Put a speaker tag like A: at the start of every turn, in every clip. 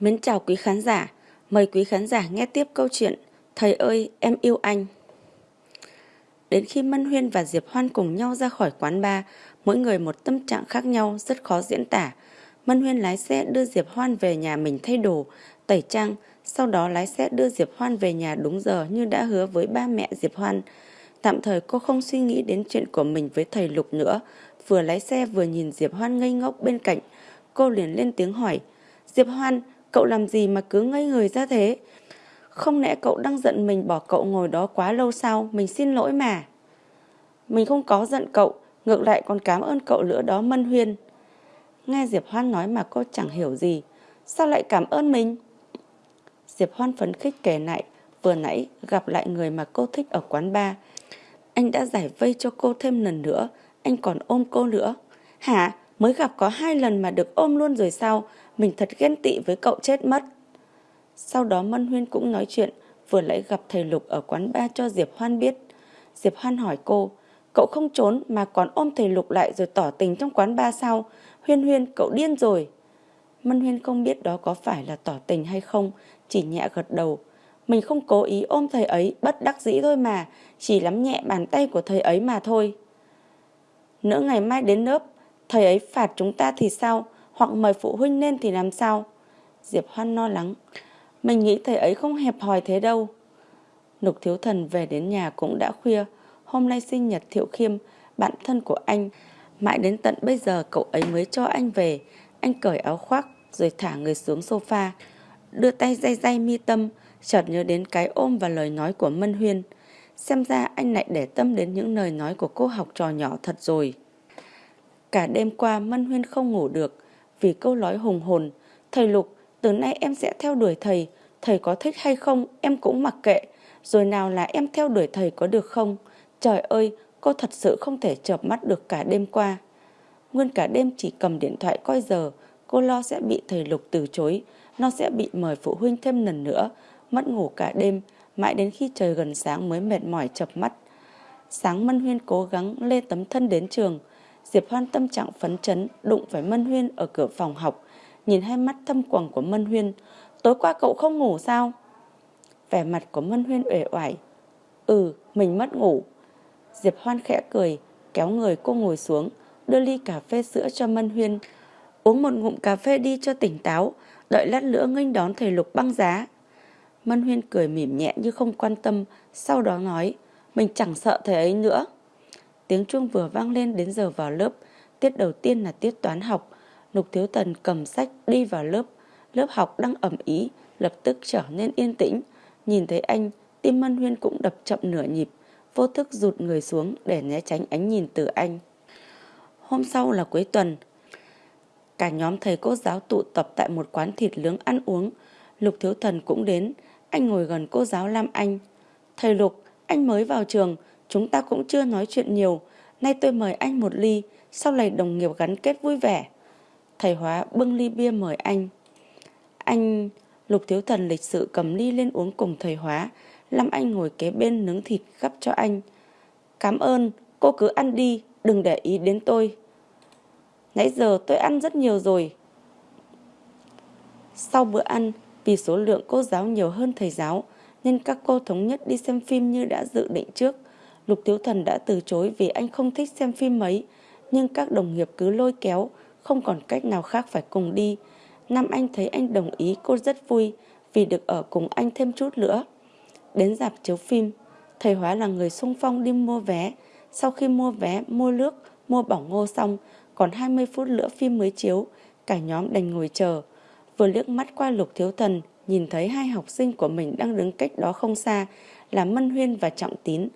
A: Mến chào quý khán giả, mời quý khán giả nghe tiếp câu chuyện Thầy ơi, em yêu anh. Đến khi Mân Huyên và Diệp Hoan cùng nhau ra khỏi quán bar, mỗi người một tâm trạng khác nhau rất khó diễn tả. Mân Huyên lái xe đưa Diệp Hoan về nhà mình thay đồ, tẩy trang, sau đó lái xe đưa Diệp Hoan về nhà đúng giờ như đã hứa với ba mẹ Diệp Hoan. Tạm thời cô không suy nghĩ đến chuyện của mình với thầy Lục nữa, vừa lái xe vừa nhìn Diệp Hoan ngây ngốc bên cạnh. Cô liền lên tiếng hỏi, Diệp Hoan, cậu làm gì mà cứ ngây người ra thế? Không lẽ cậu đang giận mình bỏ cậu ngồi đó quá lâu sao? Mình xin lỗi mà. Mình không có giận cậu, ngược lại còn cảm ơn cậu lửa đó Mân Huyên. Nghe Diệp Hoan nói mà cô chẳng hiểu gì. Sao lại cảm ơn mình? Diệp Hoan phấn khích kể lại, vừa nãy gặp lại người mà cô thích ở quán bar. Anh đã giải vây cho cô thêm lần nữa, anh còn ôm cô nữa. Hả? Mới gặp có hai lần mà được ôm luôn rồi sao? Mình thật ghen tị với cậu chết mất. Sau đó Mân Huyên cũng nói chuyện, vừa lại gặp thầy Lục ở quán ba cho Diệp Hoan biết. Diệp Hoan hỏi cô, cậu không trốn mà còn ôm thầy Lục lại rồi tỏ tình trong quán ba sao? Huyên Huyên, cậu điên rồi. Mân Huyên không biết đó có phải là tỏ tình hay không, chỉ nhẹ gật đầu. Mình không cố ý ôm thầy ấy, bất đắc dĩ thôi mà, chỉ lắm nhẹ bàn tay của thầy ấy mà thôi. Nữa ngày mai đến lớp, thầy ấy phạt chúng ta thì sao? Hoặc mời phụ huynh lên thì làm sao? Diệp Hoan lo lắng. Mình nghĩ thầy ấy không hẹp hòi thế đâu. Lục Thiếu Thần về đến nhà cũng đã khuya. Hôm nay sinh nhật Thiệu Khiêm, bạn thân của anh. Mãi đến tận bây giờ cậu ấy mới cho anh về. Anh cởi áo khoác rồi thả người xuống sofa. Đưa tay day day mi tâm, chợt nhớ đến cái ôm và lời nói của Mân Huyên. Xem ra anh lại để tâm đến những lời nói của cô học trò nhỏ thật rồi. Cả đêm qua Mân Huyên không ngủ được vì câu nói hùng hồn. Thầy Lục, từ nay em sẽ theo đuổi thầy. Thầy có thích hay không em cũng mặc kệ. Rồi nào là em theo đuổi thầy có được không? Trời ơi, cô thật sự không thể chợp mắt được cả đêm qua. Nguyên cả đêm chỉ cầm điện thoại coi giờ, cô lo sẽ bị thầy Lục từ chối, nó sẽ bị mời phụ huynh thêm lần nữa, mất ngủ cả đêm, mãi đến khi trời gần sáng mới mệt mỏi chập mắt. Sáng Mân Huyên cố gắng lê tấm thân đến trường, Diệp Hoan tâm trạng phấn chấn đụng phải Mân Huyên ở cửa phòng học, nhìn hai mắt thâm quầng của Mân Huyên. Tối qua cậu không ngủ sao? Vẻ mặt của Mân Huyên uể oải. Ừ, mình mất ngủ. Diệp Hoan khẽ cười, kéo người cô ngồi xuống, đưa ly cà phê sữa cho Mân Huyên. Uống một ngụm cà phê đi cho tỉnh táo, đợi lát nữa nghênh đón thầy Lục băng giá. Mân Huyên cười mỉm nhẹ như không quan tâm, sau đó nói, mình chẳng sợ thầy ấy nữa. Tiếng chuông vừa vang lên đến giờ vào lớp, tiết đầu tiên là tiết toán học. Lục Thiếu thần cầm sách đi vào lớp, lớp học đang ẩm ý, lập tức trở nên yên tĩnh. Nhìn thấy anh, tim Mân Huyên cũng đập chậm nửa nhịp, vô thức rụt người xuống để né tránh ánh nhìn từ anh. Hôm sau là cuối tuần, cả nhóm thầy cô giáo tụ tập tại một quán thịt nướng ăn uống. Lục Thiếu Thần cũng đến, anh ngồi gần cô giáo Lam Anh. Thầy Lục, anh mới vào trường, chúng ta cũng chưa nói chuyện nhiều. Nay tôi mời anh một ly, sau này đồng nghiệp gắn kết vui vẻ. Thầy Hóa bưng ly bia mời anh. Anh... Lục Thiếu Thần lịch sự cầm ly lên uống cùng thầy Hóa. lâm Anh ngồi kế bên nướng thịt gắp cho anh. Cảm ơn, cô cứ ăn đi, đừng để ý đến tôi. Nãy giờ tôi ăn rất nhiều rồi. Sau bữa ăn, vì số lượng cô giáo nhiều hơn thầy giáo, nên các cô thống nhất đi xem phim như đã dự định trước. Lục Thiếu Thần đã từ chối vì anh không thích xem phim mấy, nhưng các đồng nghiệp cứ lôi kéo, không còn cách nào khác phải cùng đi. Nam Anh thấy anh đồng ý cô rất vui vì được ở cùng anh thêm chút nữa. Đến dạp chiếu phim, thầy Hóa là người sung phong đi mua vé. Sau khi mua vé, mua nước, mua bỏng ngô xong, còn 20 phút nữa phim mới chiếu, cả nhóm đành ngồi chờ. Vừa liếc mắt qua lục thiếu thần, nhìn thấy hai học sinh của mình đang đứng cách đó không xa là Mân Huyên và Trọng Tín.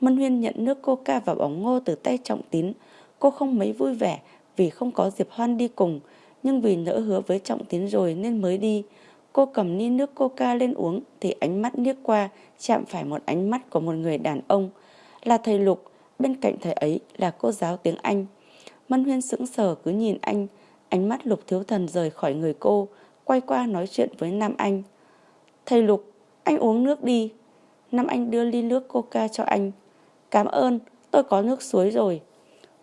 A: Mân Huyên nhận nước coca và bóng ngô từ tay Trọng Tín. Cô không mấy vui vẻ vì không có Diệp Hoan đi cùng, nhưng vì nỡ hứa với Trọng Tín rồi nên mới đi. Cô cầm ly nước coca lên uống thì ánh mắt liếc qua chạm phải một ánh mắt của một người đàn ông. Là thầy Lục, bên cạnh thầy ấy là cô giáo tiếng Anh. Mân Huyên sững sờ cứ nhìn anh, ánh mắt Lục Thiếu Thần rời khỏi người cô, quay qua nói chuyện với Nam Anh. Thầy Lục, anh uống nước đi. Nam Anh đưa ly nước coca cho anh. Cảm ơn, tôi có nước suối rồi.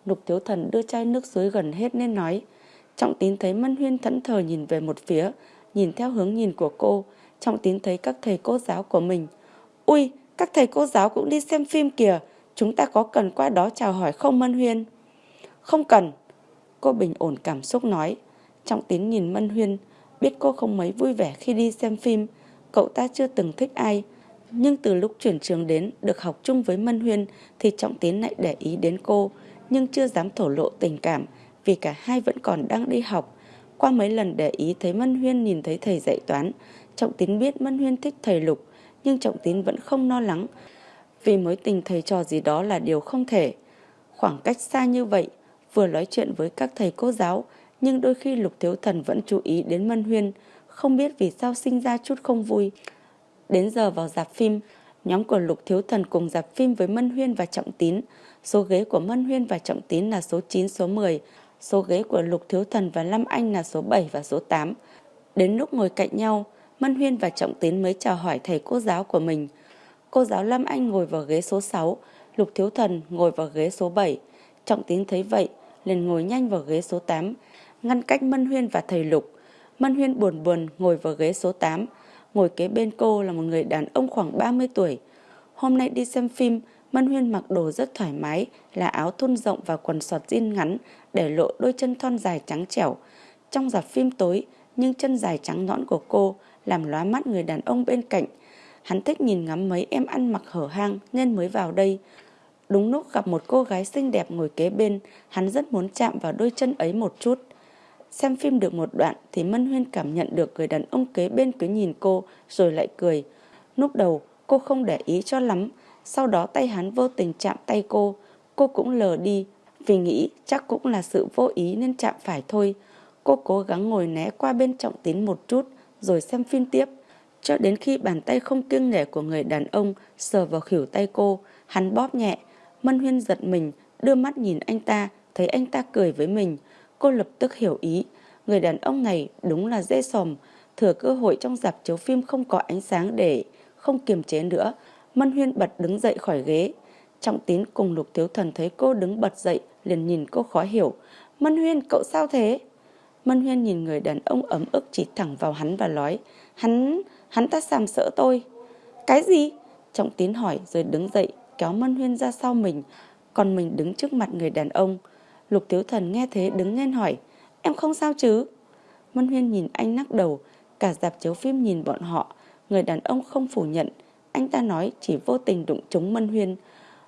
A: Lục Thiếu Thần đưa chai nước suối gần hết nên nói. Trọng tín thấy Mân Huyên thẫn thờ nhìn về một phía, nhìn theo hướng nhìn của cô, Trọng Tín thấy các thầy cô giáo của mình. Ui, các thầy cô giáo cũng đi xem phim kìa, chúng ta có cần qua đó chào hỏi không Mân Huyên? Không cần. Cô bình ổn cảm xúc nói. Trọng Tín nhìn Mân Huyên, biết cô không mấy vui vẻ khi đi xem phim. Cậu ta chưa từng thích ai. Nhưng từ lúc chuyển trường đến, được học chung với Mân Huyên thì Trọng Tiến lại để ý đến cô, nhưng chưa dám thổ lộ tình cảm vì cả hai vẫn còn đang đi học. Qua mấy lần để ý thấy Mân Huyên nhìn thấy thầy dạy toán, Trọng Tín biết Mân Huyên thích thầy Lục, nhưng Trọng Tín vẫn không lo lắng, vì mối tình thầy trò gì đó là điều không thể. Khoảng cách xa như vậy, vừa nói chuyện với các thầy cô giáo, nhưng đôi khi Lục Thiếu Thần vẫn chú ý đến Mân Huyên, không biết vì sao sinh ra chút không vui. Đến giờ vào dạp phim, nhóm của Lục Thiếu Thần cùng dạp phim với Mân Huyên và Trọng Tín. Số ghế của Mân Huyên và Trọng Tín là số 9, số 10, số ghế của Lục Thiếu Thần và Lâm Anh là số 7 và số 8. Đến lúc ngồi cạnh nhau, Mân Huyên và Trọng Tín mới chào hỏi thầy cô giáo của mình. Cô giáo Lâm Anh ngồi vào ghế số 6, Lục Thiếu Thần ngồi vào ghế số 7. Trọng Tín thấy vậy, liền ngồi nhanh vào ghế số 8, ngăn cách Mân Huyên và thầy Lục. Mân Huyên buồn buồn ngồi vào ghế số 8, ngồi kế bên cô là một người đàn ông khoảng 30 tuổi. Hôm nay đi xem phim, Mân Huyên mặc đồ rất thoải mái là áo thun rộng và quần sọt jean ngắn để lộ đôi chân thon dài trắng trẻo. Trong dạp phim tối, nhưng chân dài trắng nõn của cô làm lóa mắt người đàn ông bên cạnh. Hắn thích nhìn ngắm mấy em ăn mặc hở hang nên mới vào đây. Đúng lúc gặp một cô gái xinh đẹp ngồi kế bên, hắn rất muốn chạm vào đôi chân ấy một chút. Xem phim được một đoạn thì Mân Huyên cảm nhận được người đàn ông kế bên cứ nhìn cô rồi lại cười. Lúc đầu cô không để ý cho lắm, sau đó tay hắn vô tình chạm tay cô. Cô cũng lờ đi vì nghĩ chắc cũng là sự vô ý nên chạm phải thôi. Cô cố gắng ngồi né qua bên trọng tín một chút rồi xem phim tiếp. Cho đến khi bàn tay không kiêng nể của người đàn ông sờ vào khỉu tay cô, hắn bóp nhẹ. Mân Huyên giật mình, đưa mắt nhìn anh ta, thấy anh ta cười với mình. Cô lập tức hiểu ý, người đàn ông này đúng là dễ sòm, thừa cơ hội trong dạp chiếu phim không có ánh sáng để không kiềm chế nữa. Mân Huyên bật đứng dậy khỏi ghế. Trọng tín cùng lục thiếu thần thấy cô đứng bật dậy, liền nhìn cô khó hiểu. Mân Huyên, cậu sao thế? Mân Huyên nhìn người đàn ông ấm ức chỉ thẳng vào hắn và nói, hắn, hắn ta sàm sỡ tôi. Cái gì? Trọng tín hỏi rồi đứng dậy, kéo Mân Huyên ra sau mình, còn mình đứng trước mặt người đàn ông. Lục Thiếu Thần nghe thế đứng lên hỏi, em không sao chứ? Mân Huyên nhìn anh nắc đầu, cả dạp chiếu phim nhìn bọn họ, người đàn ông không phủ nhận. Anh ta nói chỉ vô tình đụng trúng Mân Huyên,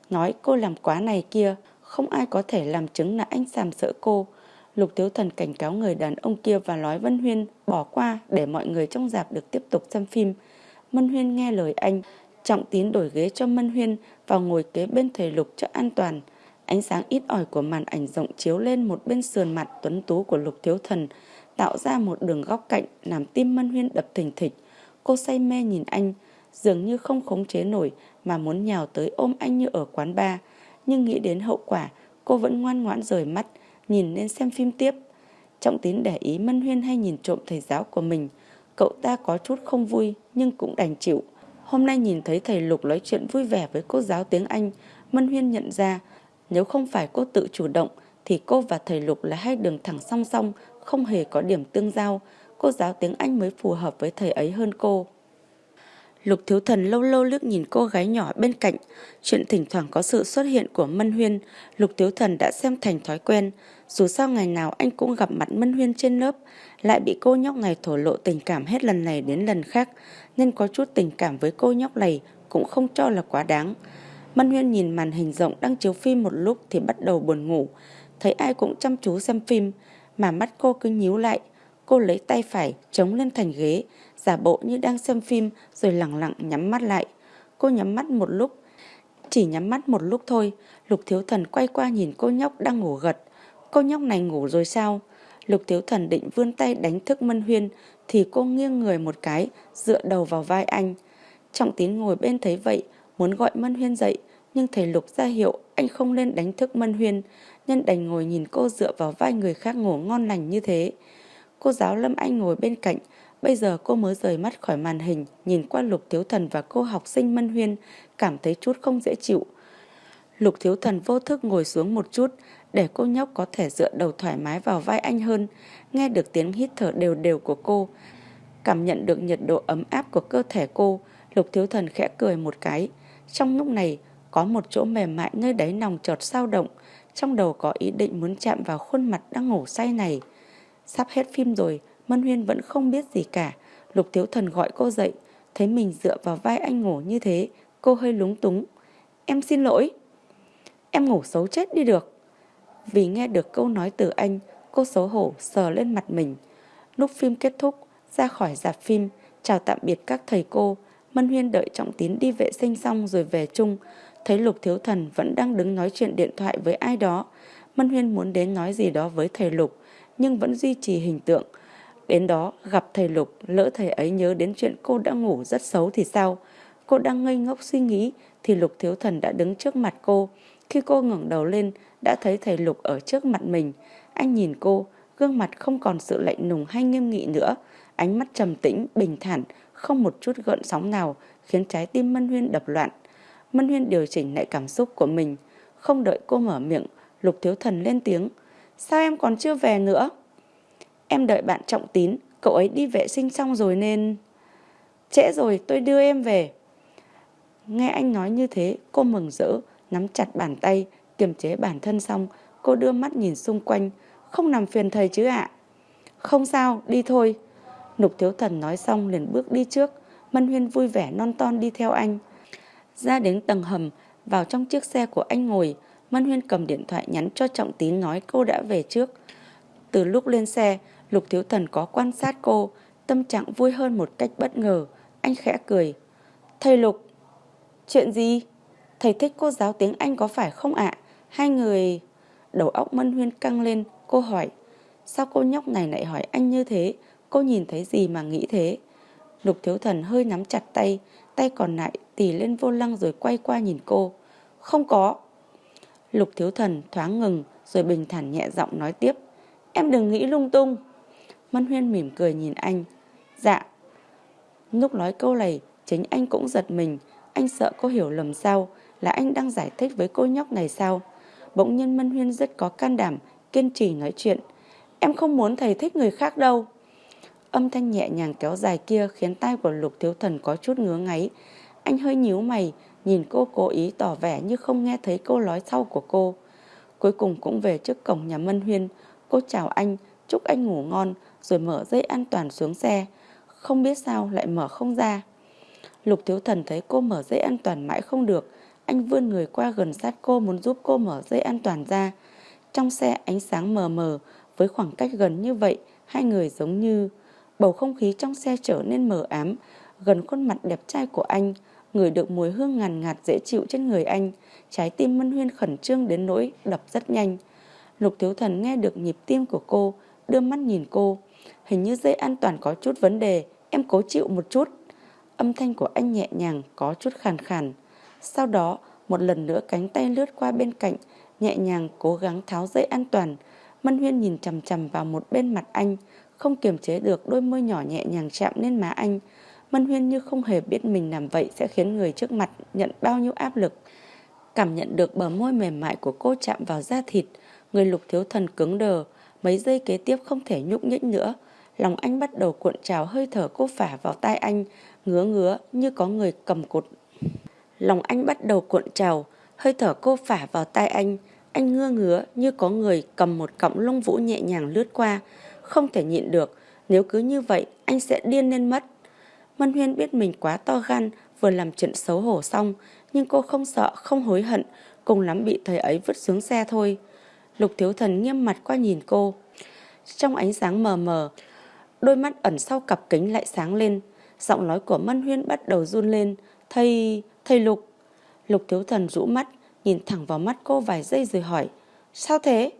A: nói cô làm quá này kia, không ai có thể làm chứng là anh sàm sợ cô. Lục Thiếu Thần cảnh cáo người đàn ông kia và nói Vân Huyên bỏ qua để mọi người trong dạp được tiếp tục xem phim. Mân Huyên nghe lời anh, trọng tín đổi ghế cho Mân Huyên và ngồi kế bên thầy Lục cho an toàn. Ánh sáng ít ỏi của màn ảnh rộng chiếu lên một bên sườn mặt tuấn tú của Lục Thiếu Thần, tạo ra một đường góc cạnh làm tim Mân Huyên đập thình thịch. Cô say mê nhìn anh, dường như không khống chế nổi mà muốn nhào tới ôm anh như ở quán bar. Nhưng nghĩ đến hậu quả, cô vẫn ngoan ngoãn rời mắt, nhìn lên xem phim tiếp. Trọng tín để ý Mân Huyên hay nhìn trộm thầy giáo của mình. Cậu ta có chút không vui nhưng cũng đành chịu. Hôm nay nhìn thấy thầy Lục nói chuyện vui vẻ với cô giáo tiếng Anh, Mân Huyên nhận ra nếu không phải cô tự chủ động thì cô và thầy Lục là hai đường thẳng song song, không hề có điểm tương giao. Cô giáo tiếng Anh mới phù hợp với thầy ấy hơn cô. Lục Thiếu Thần lâu lâu liếc nhìn cô gái nhỏ bên cạnh. Chuyện thỉnh thoảng có sự xuất hiện của Mân Huyên, Lục Thiếu Thần đã xem thành thói quen. Dù sao ngày nào anh cũng gặp mặt Mân Huyên trên lớp, lại bị cô nhóc này thổ lộ tình cảm hết lần này đến lần khác, nên có chút tình cảm với cô nhóc này cũng không cho là quá đáng. Mân Huyên nhìn màn hình rộng đang chiếu phim một lúc thì bắt đầu buồn ngủ. Thấy ai cũng chăm chú xem phim, mà mắt cô cứ nhíu lại. Cô lấy tay phải chống lên thành ghế, giả bộ như đang xem phim rồi lặng lặng nhắm mắt lại. Cô nhắm mắt một lúc, chỉ nhắm mắt một lúc thôi, Lục Thiếu Thần quay qua nhìn cô nhóc đang ngủ gật. Cô nhóc này ngủ rồi sao? Lục Thiếu Thần định vươn tay đánh thức Mân Huyên thì cô nghiêng người một cái, dựa đầu vào vai anh. Trọng tín ngồi bên thấy vậy, muốn gọi Mân Huyên dậy, nhưng thầy Lục ra hiệu anh không nên đánh thức Mân Huyên, nhân đành ngồi nhìn cô dựa vào vai người khác ngủ ngon lành như thế. Cô giáo Lâm Anh ngồi bên cạnh, bây giờ cô mới rời mắt khỏi màn hình, nhìn qua Lục Thiếu Thần và cô học sinh Mân Huyên, cảm thấy chút không dễ chịu. Lục Thiếu Thần vô thức ngồi xuống một chút, để cô nhóc có thể dựa đầu thoải mái vào vai anh hơn, nghe được tiếng hít thở đều đều của cô. Cảm nhận được nhiệt độ ấm áp của cơ thể cô, Lục Thiếu Thần khẽ cười một cái. Trong lúc này, có một chỗ mềm mại nơi đáy nòng chợt sao động, trong đầu có ý định muốn chạm vào khuôn mặt đang ngủ say này. Sắp hết phim rồi, Mân Huyên vẫn không biết gì cả. Lục Thiếu Thần gọi cô dậy, thấy mình dựa vào vai anh ngủ như thế, cô hơi lúng túng. Em xin lỗi. Em ngủ xấu chết đi được. Vì nghe được câu nói từ anh, cô xấu hổ sờ lên mặt mình. Lúc phim kết thúc, ra khỏi dạp phim, chào tạm biệt các thầy cô. Mân Huyên đợi Trọng Tín đi vệ sinh xong rồi về chung. Thấy Lục Thiếu Thần vẫn đang đứng nói chuyện điện thoại với ai đó. Mân Huyên muốn đến nói gì đó với thầy Lục, nhưng vẫn duy trì hình tượng. Đến đó gặp thầy Lục, lỡ thầy ấy nhớ đến chuyện cô đã ngủ rất xấu thì sao? Cô đang ngây ngốc suy nghĩ thì Lục Thiếu Thần đã đứng trước mặt cô. Khi cô ngẩng đầu lên, đã thấy thầy Lục ở trước mặt mình. Anh nhìn cô, gương mặt không còn sự lạnh lùng hay nghiêm nghị nữa. Ánh mắt trầm tĩnh, bình thản, không một chút gợn sóng nào khiến trái tim Mân Huyên đập loạn. Mân Huyên điều chỉnh lại cảm xúc của mình. Không đợi cô mở miệng, Lục Thiếu Thần lên tiếng. Sao em còn chưa về nữa? Em đợi bạn trọng tín, cậu ấy đi vệ sinh xong rồi nên... Trễ rồi, tôi đưa em về. Nghe anh nói như thế, cô mừng rỡ, nắm chặt bàn tay, kiềm chế bản thân xong, cô đưa mắt nhìn xung quanh, không nằm phiền thầy chứ ạ. Không sao, đi thôi. Nục thiếu thần nói xong liền bước đi trước, Mân Huyên vui vẻ non ton đi theo anh. Ra đến tầng hầm, vào trong chiếc xe của anh ngồi, Mân Huyên cầm điện thoại nhắn cho Trọng Tín nói cô đã về trước. Từ lúc lên xe, Lục Thiếu Thần có quan sát cô, tâm trạng vui hơn một cách bất ngờ. Anh khẽ cười. Thầy Lục, chuyện gì? Thầy thích cô giáo tiếng Anh có phải không ạ? Hai người... Đầu óc Mân Huyên căng lên, cô hỏi. Sao cô nhóc này lại hỏi anh như thế? Cô nhìn thấy gì mà nghĩ thế? Lục Thiếu Thần hơi nắm chặt tay, tay còn lại tì lên vô lăng rồi quay qua nhìn cô. Không có. Lục Thiếu Thần thoáng ngừng rồi bình thản nhẹ giọng nói tiếp. Em đừng nghĩ lung tung. Mân Huyên mỉm cười nhìn anh. Dạ. Lúc nói câu này, chính anh cũng giật mình. Anh sợ cô hiểu lầm sao, là anh đang giải thích với cô nhóc này sao. Bỗng nhiên Mân Huyên rất có can đảm, kiên trì nói chuyện. Em không muốn thầy thích người khác đâu. Âm thanh nhẹ nhàng kéo dài kia khiến tai của Lục Thiếu Thần có chút ngứa ngáy. Anh hơi nhíu mày, nhìn cô cố ý tỏ vẻ như không nghe thấy câu nói sau của cô. Cuối cùng cũng về trước cổng nhà Mân Huyên, cô chào anh, chúc anh ngủ ngon, rồi mở dây an toàn xuống xe. Không biết sao lại mở không ra. Lục Thiếu Thần thấy cô mở dây an toàn mãi không được. Anh vươn người qua gần sát cô muốn giúp cô mở dây an toàn ra. Trong xe ánh sáng mờ mờ, với khoảng cách gần như vậy, hai người giống như... Bầu không khí trong xe trở nên mờ ám, gần khuôn mặt đẹp trai của anh, người được mùi hương ngàn ngạt dễ chịu trên người anh. Trái tim Mân Huyên khẩn trương đến nỗi đập rất nhanh. Lục Thiếu Thần nghe được nhịp tim của cô, đưa mắt nhìn cô. Hình như dây an toàn có chút vấn đề, em cố chịu một chút. Âm thanh của anh nhẹ nhàng, có chút khàn khàn. Sau đó, một lần nữa cánh tay lướt qua bên cạnh, nhẹ nhàng cố gắng tháo dây an toàn. Mân Huyên nhìn chằm chằm vào một bên mặt anh, không kiềm chế được đôi môi nhỏ nhẹ nhàng chạm lên má anh. Mân Huyên như không hề biết mình làm vậy sẽ khiến người trước mặt nhận bao nhiêu áp lực. Cảm nhận được bờ môi mềm mại của cô chạm vào da thịt, người lục thiếu thần cứng đờ, mấy giây kế tiếp không thể nhúc nhích nữa. Lòng anh bắt đầu cuộn trào hơi thở cô phả vào tai anh, ngứa ngứa như có người cầm cột. Lòng anh bắt đầu cuộn trào, hơi thở cô phả vào tai anh, anh ngưa ngứa như có người cầm một cọng lông vũ nhẹ nhàng lướt qua, không thể nhịn được, nếu cứ như vậy anh sẽ điên lên mất. Mân Huyên biết mình quá to gan, vừa làm chuyện xấu hổ xong, nhưng cô không sợ, không hối hận, cùng lắm bị thầy ấy vứt xuống xe thôi. Lục Thiếu Thần nghiêm mặt qua nhìn cô. Trong ánh sáng mờ mờ, đôi mắt ẩn sau cặp kính lại sáng lên. Giọng nói của Mân Huyên bắt đầu run lên. Thầy, thầy Lục. Lục Thiếu Thần rũ mắt, nhìn thẳng vào mắt cô vài giây rồi hỏi. Sao thế?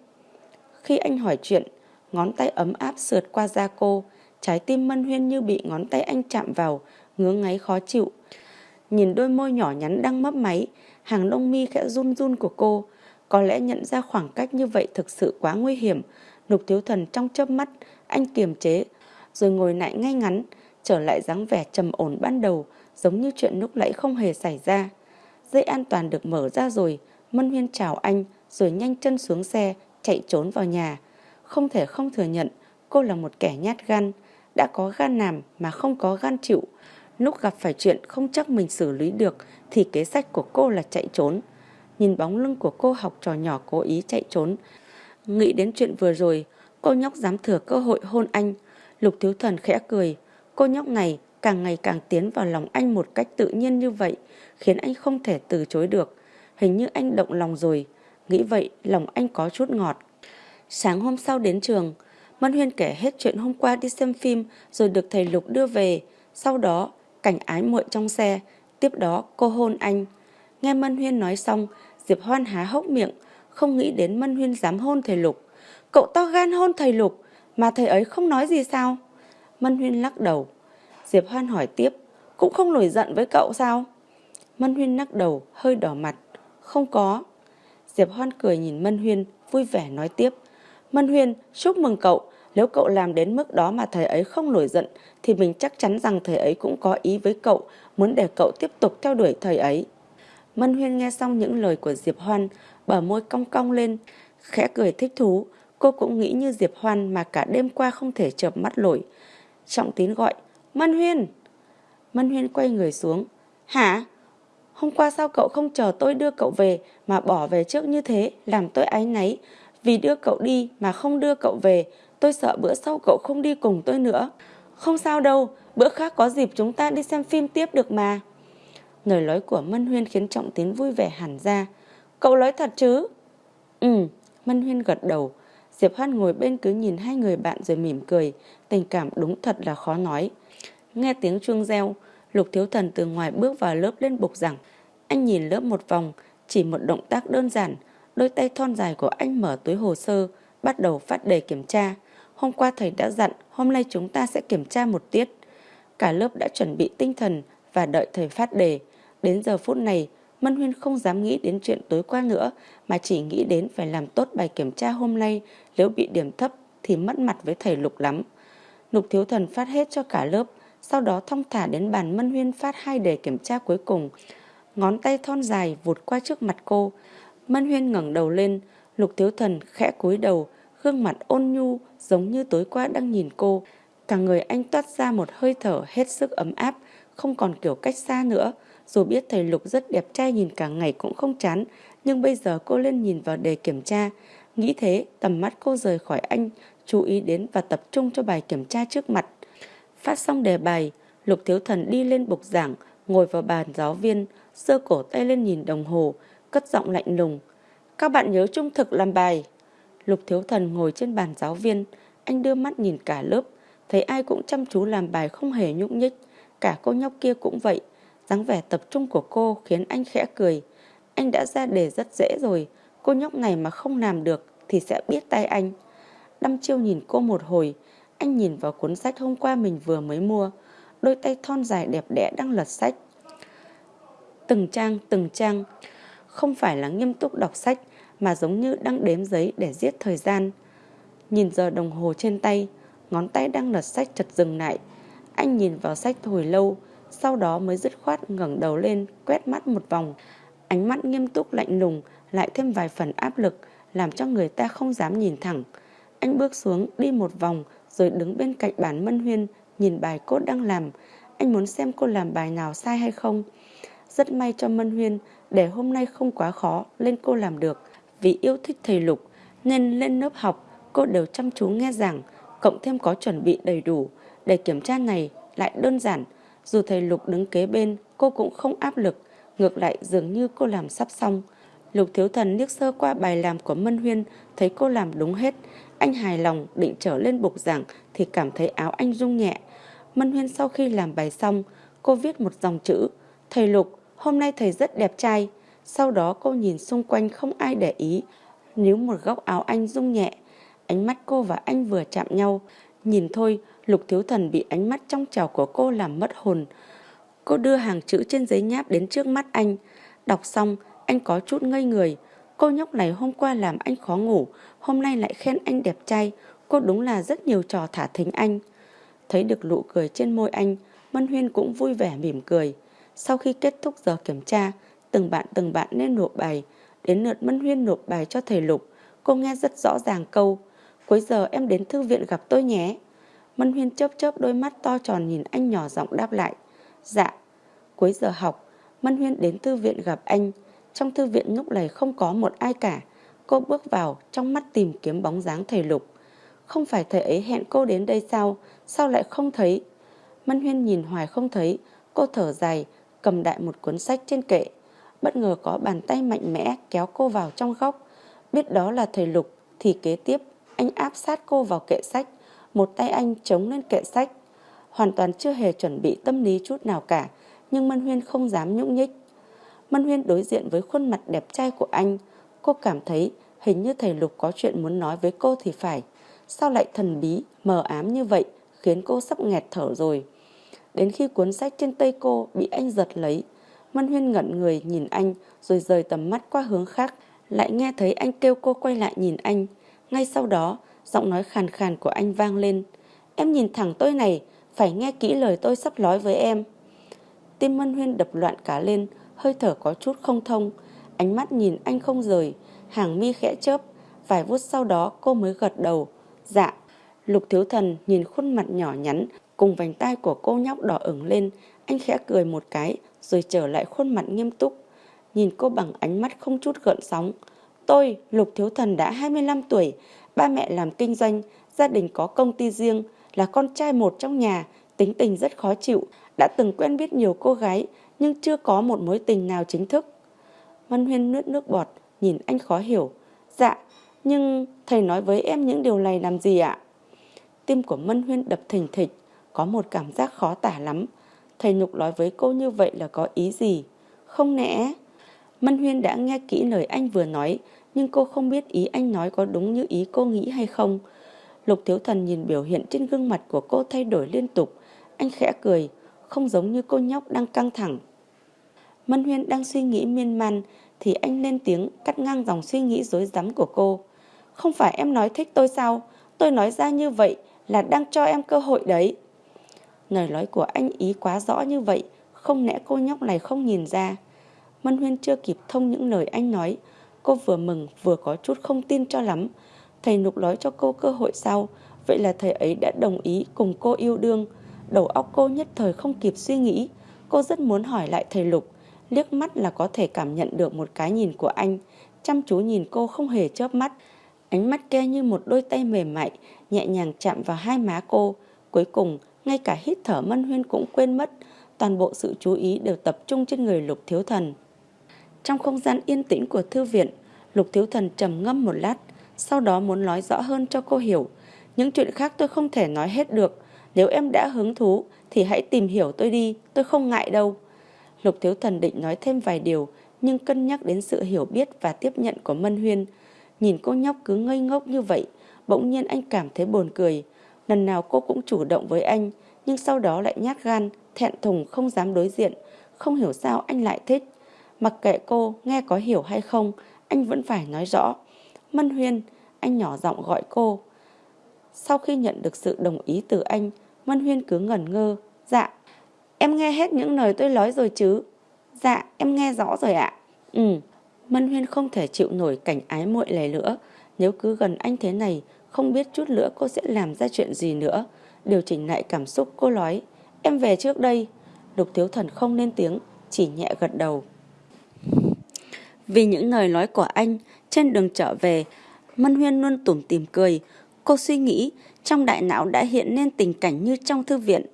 A: Khi anh hỏi chuyện, ngón tay ấm áp sượt qua da cô. Trái tim Mân Huyên như bị ngón tay anh chạm vào, ngứa ngáy khó chịu. Nhìn đôi môi nhỏ nhắn đang mấp máy, hàng lông mi khẽ run run của cô. Có lẽ nhận ra khoảng cách như vậy thực sự quá nguy hiểm. Lục thiếu thần trong chớp mắt, anh kiềm chế, rồi ngồi lại ngay ngắn, trở lại dáng vẻ trầm ổn ban đầu, giống như chuyện lúc nãy không hề xảy ra. Dây an toàn được mở ra rồi, Mân Huyên chào anh, rồi nhanh chân xuống xe, chạy trốn vào nhà. Không thể không thừa nhận, cô là một kẻ nhát gan đã có gan làm mà không có gan chịu. Lúc gặp phải chuyện không chắc mình xử lý được thì kế sách của cô là chạy trốn. Nhìn bóng lưng của cô học trò nhỏ cố ý chạy trốn. Nghĩ đến chuyện vừa rồi, cô nhóc dám thừa cơ hội hôn anh. Lục thiếu thần khẽ cười. Cô nhóc này càng ngày càng tiến vào lòng anh một cách tự nhiên như vậy, khiến anh không thể từ chối được. Hình như anh động lòng rồi. Nghĩ vậy, lòng anh có chút ngọt. Sáng hôm sau đến trường, Mân Huyên kể hết chuyện hôm qua đi xem phim rồi được thầy Lục đưa về. Sau đó, cảnh ái muội trong xe. Tiếp đó, cô hôn anh. Nghe Mân Huyên nói xong, Diệp Hoan há hốc miệng, không nghĩ đến Mân Huyên dám hôn thầy Lục. Cậu to gan hôn thầy Lục, mà thầy ấy không nói gì sao? Mân Huyên lắc đầu. Diệp Hoan hỏi tiếp, cũng không nổi giận với cậu sao? Mân Huyên lắc đầu, hơi đỏ mặt. Không có. Diệp Hoan cười nhìn Mân Huyên, vui vẻ nói tiếp. Mân Huyên, chúc mừng cậu. Nếu cậu làm đến mức đó mà thầy ấy không nổi giận, thì mình chắc chắn rằng thầy ấy cũng có ý với cậu, muốn để cậu tiếp tục theo đuổi thầy ấy. Mân Huyên nghe xong những lời của Diệp Hoan, bờ môi cong cong lên, khẽ cười thích thú. Cô cũng nghĩ như Diệp Hoan mà cả đêm qua không thể chợp mắt nổi. Trọng tín gọi, Mân Huyên. Mân Huyên quay người xuống. Hả? Hôm qua sao cậu không chờ tôi đưa cậu về mà bỏ về trước như thế, làm tôi áy náy. Vì đưa cậu đi mà không đưa cậu về, tôi sợ bữa sau cậu không đi cùng tôi nữa. Không sao đâu, bữa khác có dịp chúng ta đi xem phim tiếp được mà. Lời nói của Mân Huyên khiến Trọng Tín vui vẻ hẳn ra. Cậu nói thật chứ? Ừ, Mân Huyên gật đầu. Diệp Hoan ngồi bên cứ nhìn hai người bạn rồi mỉm cười. Tình cảm đúng thật là khó nói. Nghe tiếng chuông reo, Lục Thiếu Thần từ ngoài bước vào lớp lên bục giảng. Anh nhìn lớp một vòng, chỉ một động tác đơn giản. Đôi tay thon dài của anh mở túi hồ sơ, bắt đầu phát đề kiểm tra. Hôm qua thầy đã dặn, hôm nay chúng ta sẽ kiểm tra một tiết. Cả lớp đã chuẩn bị tinh thần và đợi thầy phát đề. Đến giờ phút này, Mân Huyên không dám nghĩ đến chuyện tối qua nữa, mà chỉ nghĩ đến phải làm tốt bài kiểm tra hôm nay. Nếu bị điểm thấp thì mất mặt với thầy Lục lắm. Lục Thiếu Thần phát hết cho cả lớp, sau đó thong thả đến bàn Mân Huyên phát hai đề kiểm tra cuối cùng. Ngón tay thon dài vụt qua trước mặt cô. Mân Huyên ngẩng đầu lên, Lục Thiếu Thần khẽ cúi đầu, gương mặt ôn nhu giống như tối qua đang nhìn cô. Cả người anh toát ra một hơi thở hết sức ấm áp, không còn kiểu cách xa nữa. Dù biết thầy Lục rất đẹp trai nhìn cả ngày cũng không chán, nhưng bây giờ cô lên nhìn vào đề kiểm tra. Nghĩ thế, tầm mắt cô rời khỏi anh, chú ý đến và tập trung cho bài kiểm tra trước mặt. Phát xong đề bài, Lục Thiếu Thần đi lên bục giảng, ngồi vào bàn giáo viên, sơ cổ tay lên nhìn đồng hồ, cất giọng lạnh lùng. Các bạn nhớ trung thực làm bài. Lục Thiếu Thần ngồi trên bàn giáo viên, anh đưa mắt nhìn cả lớp, thấy ai cũng chăm chú làm bài không hề nhúc nhích, cả cô nhóc kia cũng vậy. dáng vẻ tập trung của cô khiến anh khẽ cười. Anh đã ra đề rất dễ rồi, cô nhóc này mà không làm được thì sẽ biết tay anh. Đăm chiêu nhìn cô một hồi, anh nhìn vào cuốn sách hôm qua mình vừa mới mua, đôi tay thon dài đẹp đẽ đang lật sách. Từng trang, từng trang, không phải là nghiêm túc đọc sách mà giống như đang đếm giấy để giết thời gian. Nhìn giờ đồng hồ trên tay, ngón tay đang lật sách chật dừng lại. Anh nhìn vào sách hồi lâu, sau đó mới dứt khoát ngẩng đầu lên, quét mắt một vòng. Ánh mắt nghiêm túc lạnh lùng, lại thêm vài phần áp lực, làm cho người ta không dám nhìn thẳng. Anh bước xuống, đi một vòng, rồi đứng bên cạnh bàn Mân Huyên, nhìn bài cô đang làm. Anh muốn xem cô làm bài nào sai hay không. Rất may cho Mân Huyên, để hôm nay không quá khó, lên cô làm được. Vì yêu thích thầy Lục, nên lên lớp học, cô đều chăm chú nghe giảng, cộng thêm có chuẩn bị đầy đủ. Để kiểm tra này lại đơn giản, dù thầy Lục đứng kế bên, cô cũng không áp lực. Ngược lại dường như cô làm sắp xong. Lục Thiếu Thần liếc sơ qua bài làm của Mân Huyên, thấy cô làm đúng hết. Anh hài lòng định trở lên bục giảng thì cảm thấy áo anh rung nhẹ. Mân Huyên sau khi làm bài xong, cô viết một dòng chữ. Thầy Lục, hôm nay thầy rất đẹp trai. Sau đó cô nhìn xung quanh không ai để ý. Níu một góc áo anh rung nhẹ. Ánh mắt cô và anh vừa chạm nhau. Nhìn thôi, Lục Thiếu Thần bị ánh mắt trong trào của cô làm mất hồn. Cô đưa hàng chữ trên giấy nháp đến trước mắt anh. Đọc xong, anh có chút ngây người. Cô nhóc này hôm qua làm anh khó ngủ, hôm nay lại khen anh đẹp trai. Cô đúng là rất nhiều trò thả thính anh. Thấy được nụ cười trên môi anh, Mân Huyên cũng vui vẻ mỉm cười. Sau khi kết thúc giờ kiểm tra, từng bạn từng bạn nên nộp bài. Đến lượt Mân Huyên nộp bài cho thầy Lục, cô nghe rất rõ ràng câu Cuối giờ em đến thư viện gặp tôi nhé. Mân Huyên chớp chớp đôi mắt to tròn nhìn anh nhỏ giọng đáp lại. Dạ. Cuối giờ học, Mân Huyên đến thư viện gặp anh. Trong thư viện lúc này không có một ai cả. Cô bước vào, trong mắt tìm kiếm bóng dáng thầy Lục. Không phải thầy ấy hẹn cô đến đây sao? Sao lại không thấy? Mân Huyên nhìn hoài không thấy. Cô thở dài, cầm đại một cuốn sách trên kệ. Bất ngờ có bàn tay mạnh mẽ kéo cô vào trong góc. Biết đó là thầy Lục, thì kế tiếp anh áp sát cô vào kệ sách. Một tay anh chống lên kệ sách. Hoàn toàn chưa hề chuẩn bị tâm lý chút nào cả. Nhưng Mân Huyên không dám nhũng nhích. Mân Huyên đối diện với khuôn mặt đẹp trai của anh. Cô cảm thấy hình như thầy Lục có chuyện muốn nói với cô thì phải. Sao lại thần bí, mờ ám như vậy, khiến cô sắp nghẹt thở rồi. Đến khi cuốn sách trên tay cô bị anh giật lấy, Mân Huyên ngẩn người nhìn anh rồi rời tầm mắt qua hướng khác, lại nghe thấy anh kêu cô quay lại nhìn anh. Ngay sau đó, giọng nói khàn khàn của anh vang lên. Em nhìn thẳng tôi này, phải nghe kỹ lời tôi sắp nói với em. Tim Mân Huyên đập loạn cả lên, hơi thở có chút không thông. Ánh mắt nhìn anh không rời, hàng mi khẽ chớp. Vài phút sau đó cô mới gật đầu. Dạ, Lục Thiếu Thần nhìn khuôn mặt nhỏ nhắn cùng vành tay của cô nhóc đỏ ửng lên. Anh khẽ cười một cái rồi trở lại khuôn mặt nghiêm túc. Nhìn cô bằng ánh mắt không chút gợn sóng. Tôi, Lục Thiếu Thần đã 25 tuổi, ba mẹ làm kinh doanh, gia đình có công ty riêng, là con trai một trong nhà, tính tình rất khó chịu, đã từng quen biết nhiều cô gái nhưng chưa có một mối tình nào chính thức. Mân Huyên nuốt nước bọt, nhìn anh khó hiểu. Dạ, nhưng thầy nói với em những điều này làm gì ạ? Tim của Mân Huyên đập thình thịch, có một cảm giác khó tả lắm. Thầy Nhục nói với cô như vậy là có ý gì? Không nẽ. Mân Huyên đã nghe kỹ lời anh vừa nói, nhưng cô không biết ý anh nói có đúng như ý cô nghĩ hay không. Lục Thiếu Thần nhìn biểu hiện trên gương mặt của cô thay đổi liên tục. Anh khẽ cười, không giống như cô nhóc đang căng thẳng. Mân Huyên đang suy nghĩ miên man thì anh lên tiếng cắt ngang dòng suy nghĩ dối rắm của cô. Không phải em nói thích tôi sao? Tôi nói ra như vậy là đang cho em cơ hội đấy. Lời nói của anh ý quá rõ như vậy, không lẽ cô nhóc này không nhìn ra. Mân Huyên chưa kịp thông những lời anh nói, cô vừa mừng vừa có chút không tin cho lắm. Thầy Nục nói cho cô cơ hội sau, vậy là thầy ấy đã đồng ý cùng cô yêu đương. Đầu óc cô nhất thời không kịp suy nghĩ, cô rất muốn hỏi lại thầy Lục, liếc mắt là có thể cảm nhận được một cái nhìn của anh, chăm chú nhìn cô không hề chớp mắt. Ánh mắt kia như một đôi tay mềm mại, nhẹ nhàng chạm vào hai má cô. Cuối cùng, ngay cả hít thở Mân Huyên cũng quên mất, toàn bộ sự chú ý đều tập trung trên người Lục Thiếu Thần. Trong không gian yên tĩnh của thư viện, Lục Thiếu Thần trầm ngâm một lát, sau đó muốn nói rõ hơn cho cô hiểu. Những chuyện khác tôi không thể nói hết được, nếu em đã hứng thú thì hãy tìm hiểu tôi đi, tôi không ngại đâu. Lục Thiếu Thần định nói thêm vài điều, nhưng cân nhắc đến sự hiểu biết và tiếp nhận của Mân Huyên. Nhìn cô nhóc cứ ngây ngốc như vậy, bỗng nhiên anh cảm thấy buồn cười. Lần nào cô cũng chủ động với anh, nhưng sau đó lại nhát gan, thẹn thùng không dám đối diện. Không hiểu sao anh lại thích. Mặc kệ cô nghe có hiểu hay không, anh vẫn phải nói rõ. Mân Huyên, anh nhỏ giọng gọi cô. Sau khi nhận được sự đồng ý từ anh, Mân Huyên cứ ngẩn ngơ. Dạ, em nghe hết những lời tôi nói rồi chứ. Dạ, em nghe rõ rồi ạ. Ừ, Mân Huyên không thể chịu nổi cảnh ái muội này nữa. Nếu cứ gần anh thế này, không biết chút nữa cô sẽ làm ra chuyện gì nữa. Điều chỉnh lại cảm xúc cô nói. Em về trước đây. Lục Thiếu Thần không lên tiếng, chỉ nhẹ gật đầu. Vì những lời nói của anh, trên đường trở về, Mân Huyên luôn tủm tìm cười. Cô suy nghĩ, trong đại não đã hiện lên tình cảnh như trong thư viện.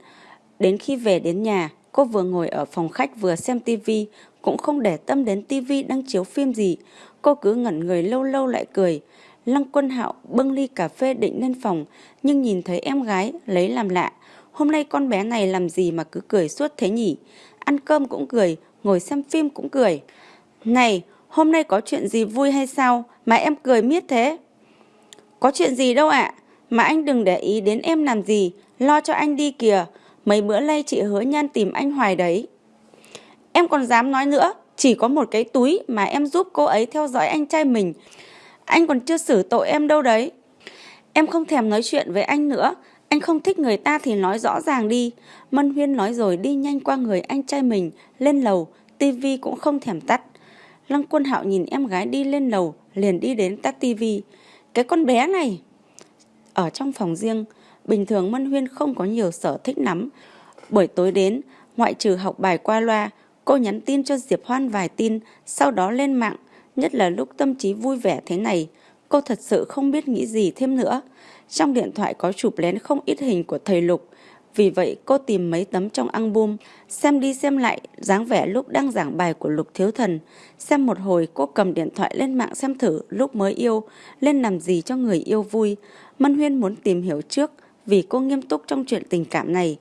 A: Đến khi về đến nhà, cô vừa ngồi ở phòng khách vừa xem tivi, cũng không để tâm đến tivi đang chiếu phim gì. Cô cứ ngẩn người lâu lâu lại cười. Lăng Quân Hạo bưng ly cà phê định lên phòng, nhưng nhìn thấy em gái lấy làm lạ. Hôm nay con bé này làm gì mà cứ cười suốt thế nhỉ? Ăn cơm cũng cười, ngồi xem phim cũng cười. Này, hôm nay có chuyện gì vui hay sao mà em cười miết thế? Có chuyện gì đâu ạ, mà anh đừng để ý đến em làm gì, lo cho anh đi kìa. Mấy bữa nay chị hứa nhan tìm anh hoài đấy. Em còn dám nói nữa, chỉ có một cái túi mà em giúp cô ấy theo dõi anh trai mình. Anh còn chưa xử tội em đâu đấy. Em không thèm nói chuyện với anh nữa. Anh không thích người ta thì nói rõ ràng đi. Mân Huyên nói rồi đi nhanh qua người anh trai mình, lên lầu, tivi cũng không thèm tắt. Lăng quân hạo nhìn em gái đi lên lầu, liền đi đến tắt tivi. Cái con bé này! Ở trong phòng riêng, bình thường Mân Huyên không có nhiều sở thích lắm. Buổi tối đến, ngoại trừ học bài qua loa, cô nhắn tin cho Diệp Hoan vài tin, sau đó lên mạng, nhất là lúc tâm trí vui vẻ thế này. Cô thật sự không biết nghĩ gì thêm nữa. Trong điện thoại có chụp lén không ít hình của thầy Lục, vì vậy cô tìm mấy tấm trong album, xem đi xem lại dáng vẻ lúc đang giảng bài của Lục Thiếu Thần. Xem một hồi cô cầm điện thoại lên mạng xem thử lúc mới yêu, lên làm gì cho người yêu vui. Mân Huyên muốn tìm hiểu trước vì cô nghiêm túc trong chuyện tình cảm này.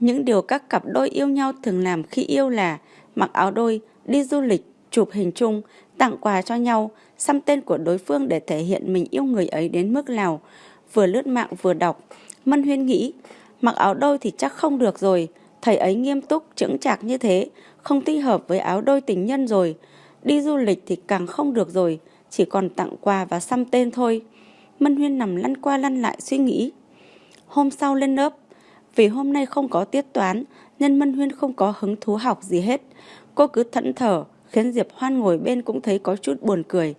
A: Những điều các cặp đôi yêu nhau thường làm khi yêu là mặc áo đôi, đi du lịch, chụp hình chung, tặng quà cho nhau, xăm tên của đối phương để thể hiện mình yêu người ấy đến mức nào. Vừa lướt mạng vừa đọc, Mân Huyên nghĩ Mặc áo đôi thì chắc không được rồi, thầy ấy nghiêm túc, chững chạc như thế, không thích hợp với áo đôi tình nhân rồi. Đi du lịch thì càng không được rồi, chỉ còn tặng quà và xăm tên thôi. Mân Huyên nằm lăn qua lăn lại suy nghĩ. Hôm sau lên lớp, vì hôm nay không có tiết toán nên Mân Huyên không có hứng thú học gì hết. Cô cứ thẫn thờ, khiến Diệp Hoan ngồi bên cũng thấy có chút buồn cười.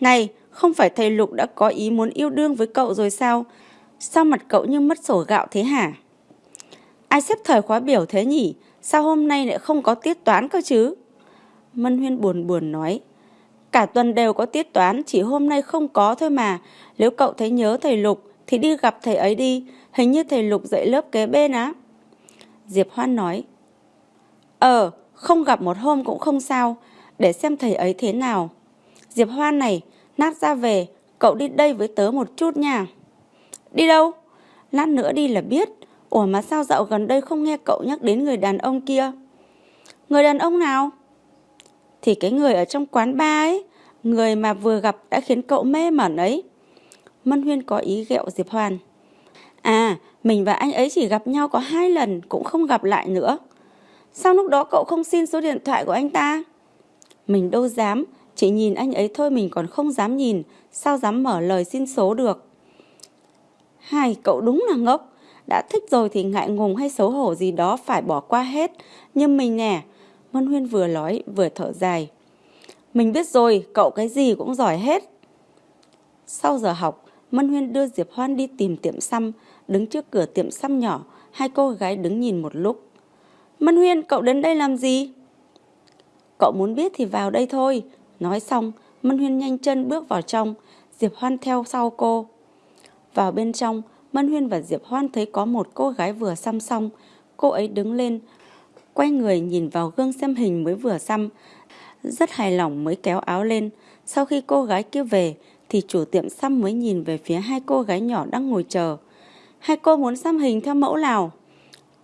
A: Này, không phải thầy Lục đã có ý muốn yêu đương với cậu rồi sao? Sao mặt cậu như mất sổ gạo thế hả? Ai xếp thời khóa biểu thế nhỉ? Sao hôm nay lại không có tiết toán cơ chứ? Mân Huyên buồn buồn nói. Cả tuần đều có tiết toán, chỉ hôm nay không có thôi mà. Nếu cậu thấy nhớ thầy Lục thì đi gặp thầy ấy đi. Hình như thầy Lục dạy lớp kế bên á. Diệp Hoan nói. Ờ, không gặp một hôm cũng không sao. Để xem thầy ấy thế nào. Diệp Hoan này, nát ra về, cậu đi đây với tớ một chút nha. Đi đâu? Lát nữa đi là biết. Ủa mà sao dạo gần đây không nghe cậu nhắc đến người đàn ông kia? Người đàn ông nào? Thì cái người ở trong quán ba ấy. Người mà vừa gặp đã khiến cậu mê mẩn ấy. Mân Huyên có ý ghẹo Diệp Hoàn. À, mình và anh ấy chỉ gặp nhau có hai lần, cũng không gặp lại nữa. Sao lúc đó cậu không xin số điện thoại của anh ta? Mình đâu dám, chỉ nhìn anh ấy thôi mình còn không dám nhìn, sao dám mở lời xin số được. Hai, cậu đúng là ngốc. Đã thích rồi thì ngại ngùng hay xấu hổ gì đó phải bỏ qua hết. Nhưng mình nè, Mân Huyên vừa nói vừa thở dài. Mình biết rồi, cậu cái gì cũng giỏi hết. Sau giờ học, Mân Huyên đưa Diệp Hoan đi tìm tiệm xăm, đứng trước cửa tiệm xăm nhỏ, hai cô gái đứng nhìn một lúc. Mân Huyên, cậu đến đây làm gì? Cậu muốn biết thì vào đây thôi. Nói xong, Mân Huyên nhanh chân bước vào trong, Diệp Hoan theo sau cô. Vào bên trong, Mân Huyên và Diệp Hoan thấy có một cô gái vừa xăm xong. Cô ấy đứng lên, quay người nhìn vào gương xem hình mới vừa xăm. Rất hài lòng mới kéo áo lên. Sau khi cô gái kia về, thì chủ tiệm xăm mới nhìn về phía hai cô gái nhỏ đang ngồi chờ. Hai cô muốn xăm hình theo mẫu nào?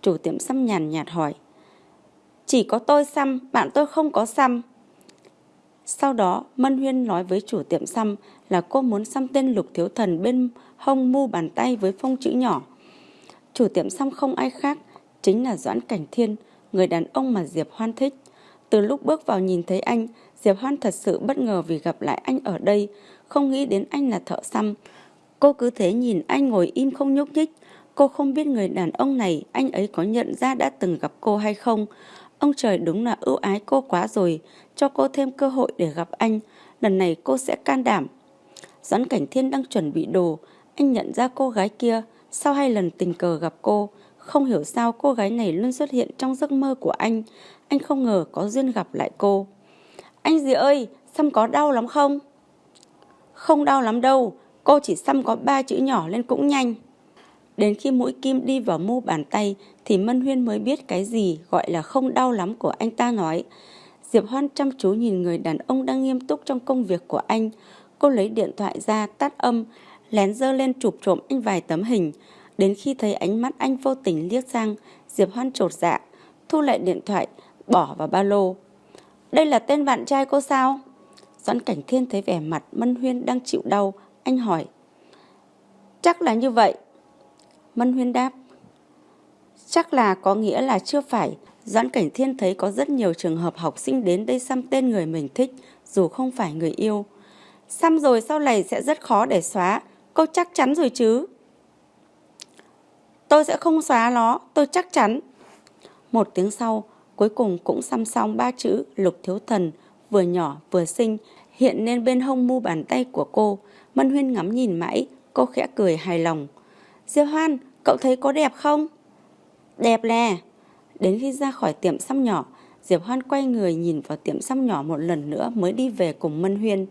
A: Chủ tiệm xăm nhàn nhạt hỏi. Chỉ có tôi xăm, bạn tôi không có xăm. Sau đó, Mân Huyên nói với chủ tiệm xăm là cô muốn xăm tên Lục Thiếu Thần bên hông mu bàn tay với phông chữ nhỏ. Chủ tiệm xăm không ai khác, chính là Doãn Cảnh Thiên, người đàn ông mà Diệp Hoan thích. Từ lúc bước vào nhìn thấy anh, Diệp Hoan thật sự bất ngờ vì gặp lại anh ở đây, không nghĩ đến anh là thợ xăm. Cô cứ thế nhìn anh ngồi im không nhúc nhích. Cô không biết người đàn ông này anh ấy có nhận ra đã từng gặp cô hay không. Ông trời đúng là ưu ái cô quá rồi, cho cô thêm cơ hội để gặp anh. Lần này cô sẽ can đảm. Doãn Cảnh Thiên đang chuẩn bị đồ, anh nhận ra cô gái kia, sau hai lần tình cờ gặp cô, không hiểu sao cô gái này luôn xuất hiện trong giấc mơ của anh. Anh không ngờ có duyên gặp lại cô. Anh gì ơi, xăm có đau lắm không? Không đau lắm đâu, cô chỉ xăm có ba chữ nhỏ lên cũng nhanh. Đến khi mũi kim đi vào mu bàn tay thì Mân Huyên mới biết cái gì gọi là không đau lắm của anh ta nói. Diệp Hoan chăm chú nhìn người đàn ông đang nghiêm túc trong công việc của anh. Cô lấy điện thoại ra tắt âm, lén dơ lên chụp trộm anh vài tấm hình. Đến khi thấy ánh mắt anh vô tình liếc sang, Diệp Hoan trột dạ, thu lại điện thoại, bỏ vào ba lô. Đây là tên bạn trai cô sao? Doãn Cảnh Thiên thấy vẻ mặt Mân Huyên đang chịu đau, anh hỏi. Chắc là như vậy. Mân Huyên đáp. Chắc là có nghĩa là chưa phải. Doãn Cảnh Thiên thấy có rất nhiều trường hợp học sinh đến đây xăm tên người mình thích, dù không phải người yêu. Xăm rồi sau này sẽ rất khó để xóa, cô chắc chắn rồi chứ. Tôi sẽ không xóa nó, tôi chắc chắn. Một tiếng sau, cuối cùng cũng xăm xong ba chữ lục thiếu thần, vừa nhỏ vừa xinh, hiện lên bên hông mu bàn tay của cô. Mân Huyên ngắm nhìn mãi, cô khẽ cười hài lòng. Diệp Hoan, cậu thấy có đẹp không? Đẹp nè. Đến khi ra khỏi tiệm xăm nhỏ, Diệp Hoan quay người nhìn vào tiệm xăm nhỏ một lần nữa mới đi về cùng Mân Huyên.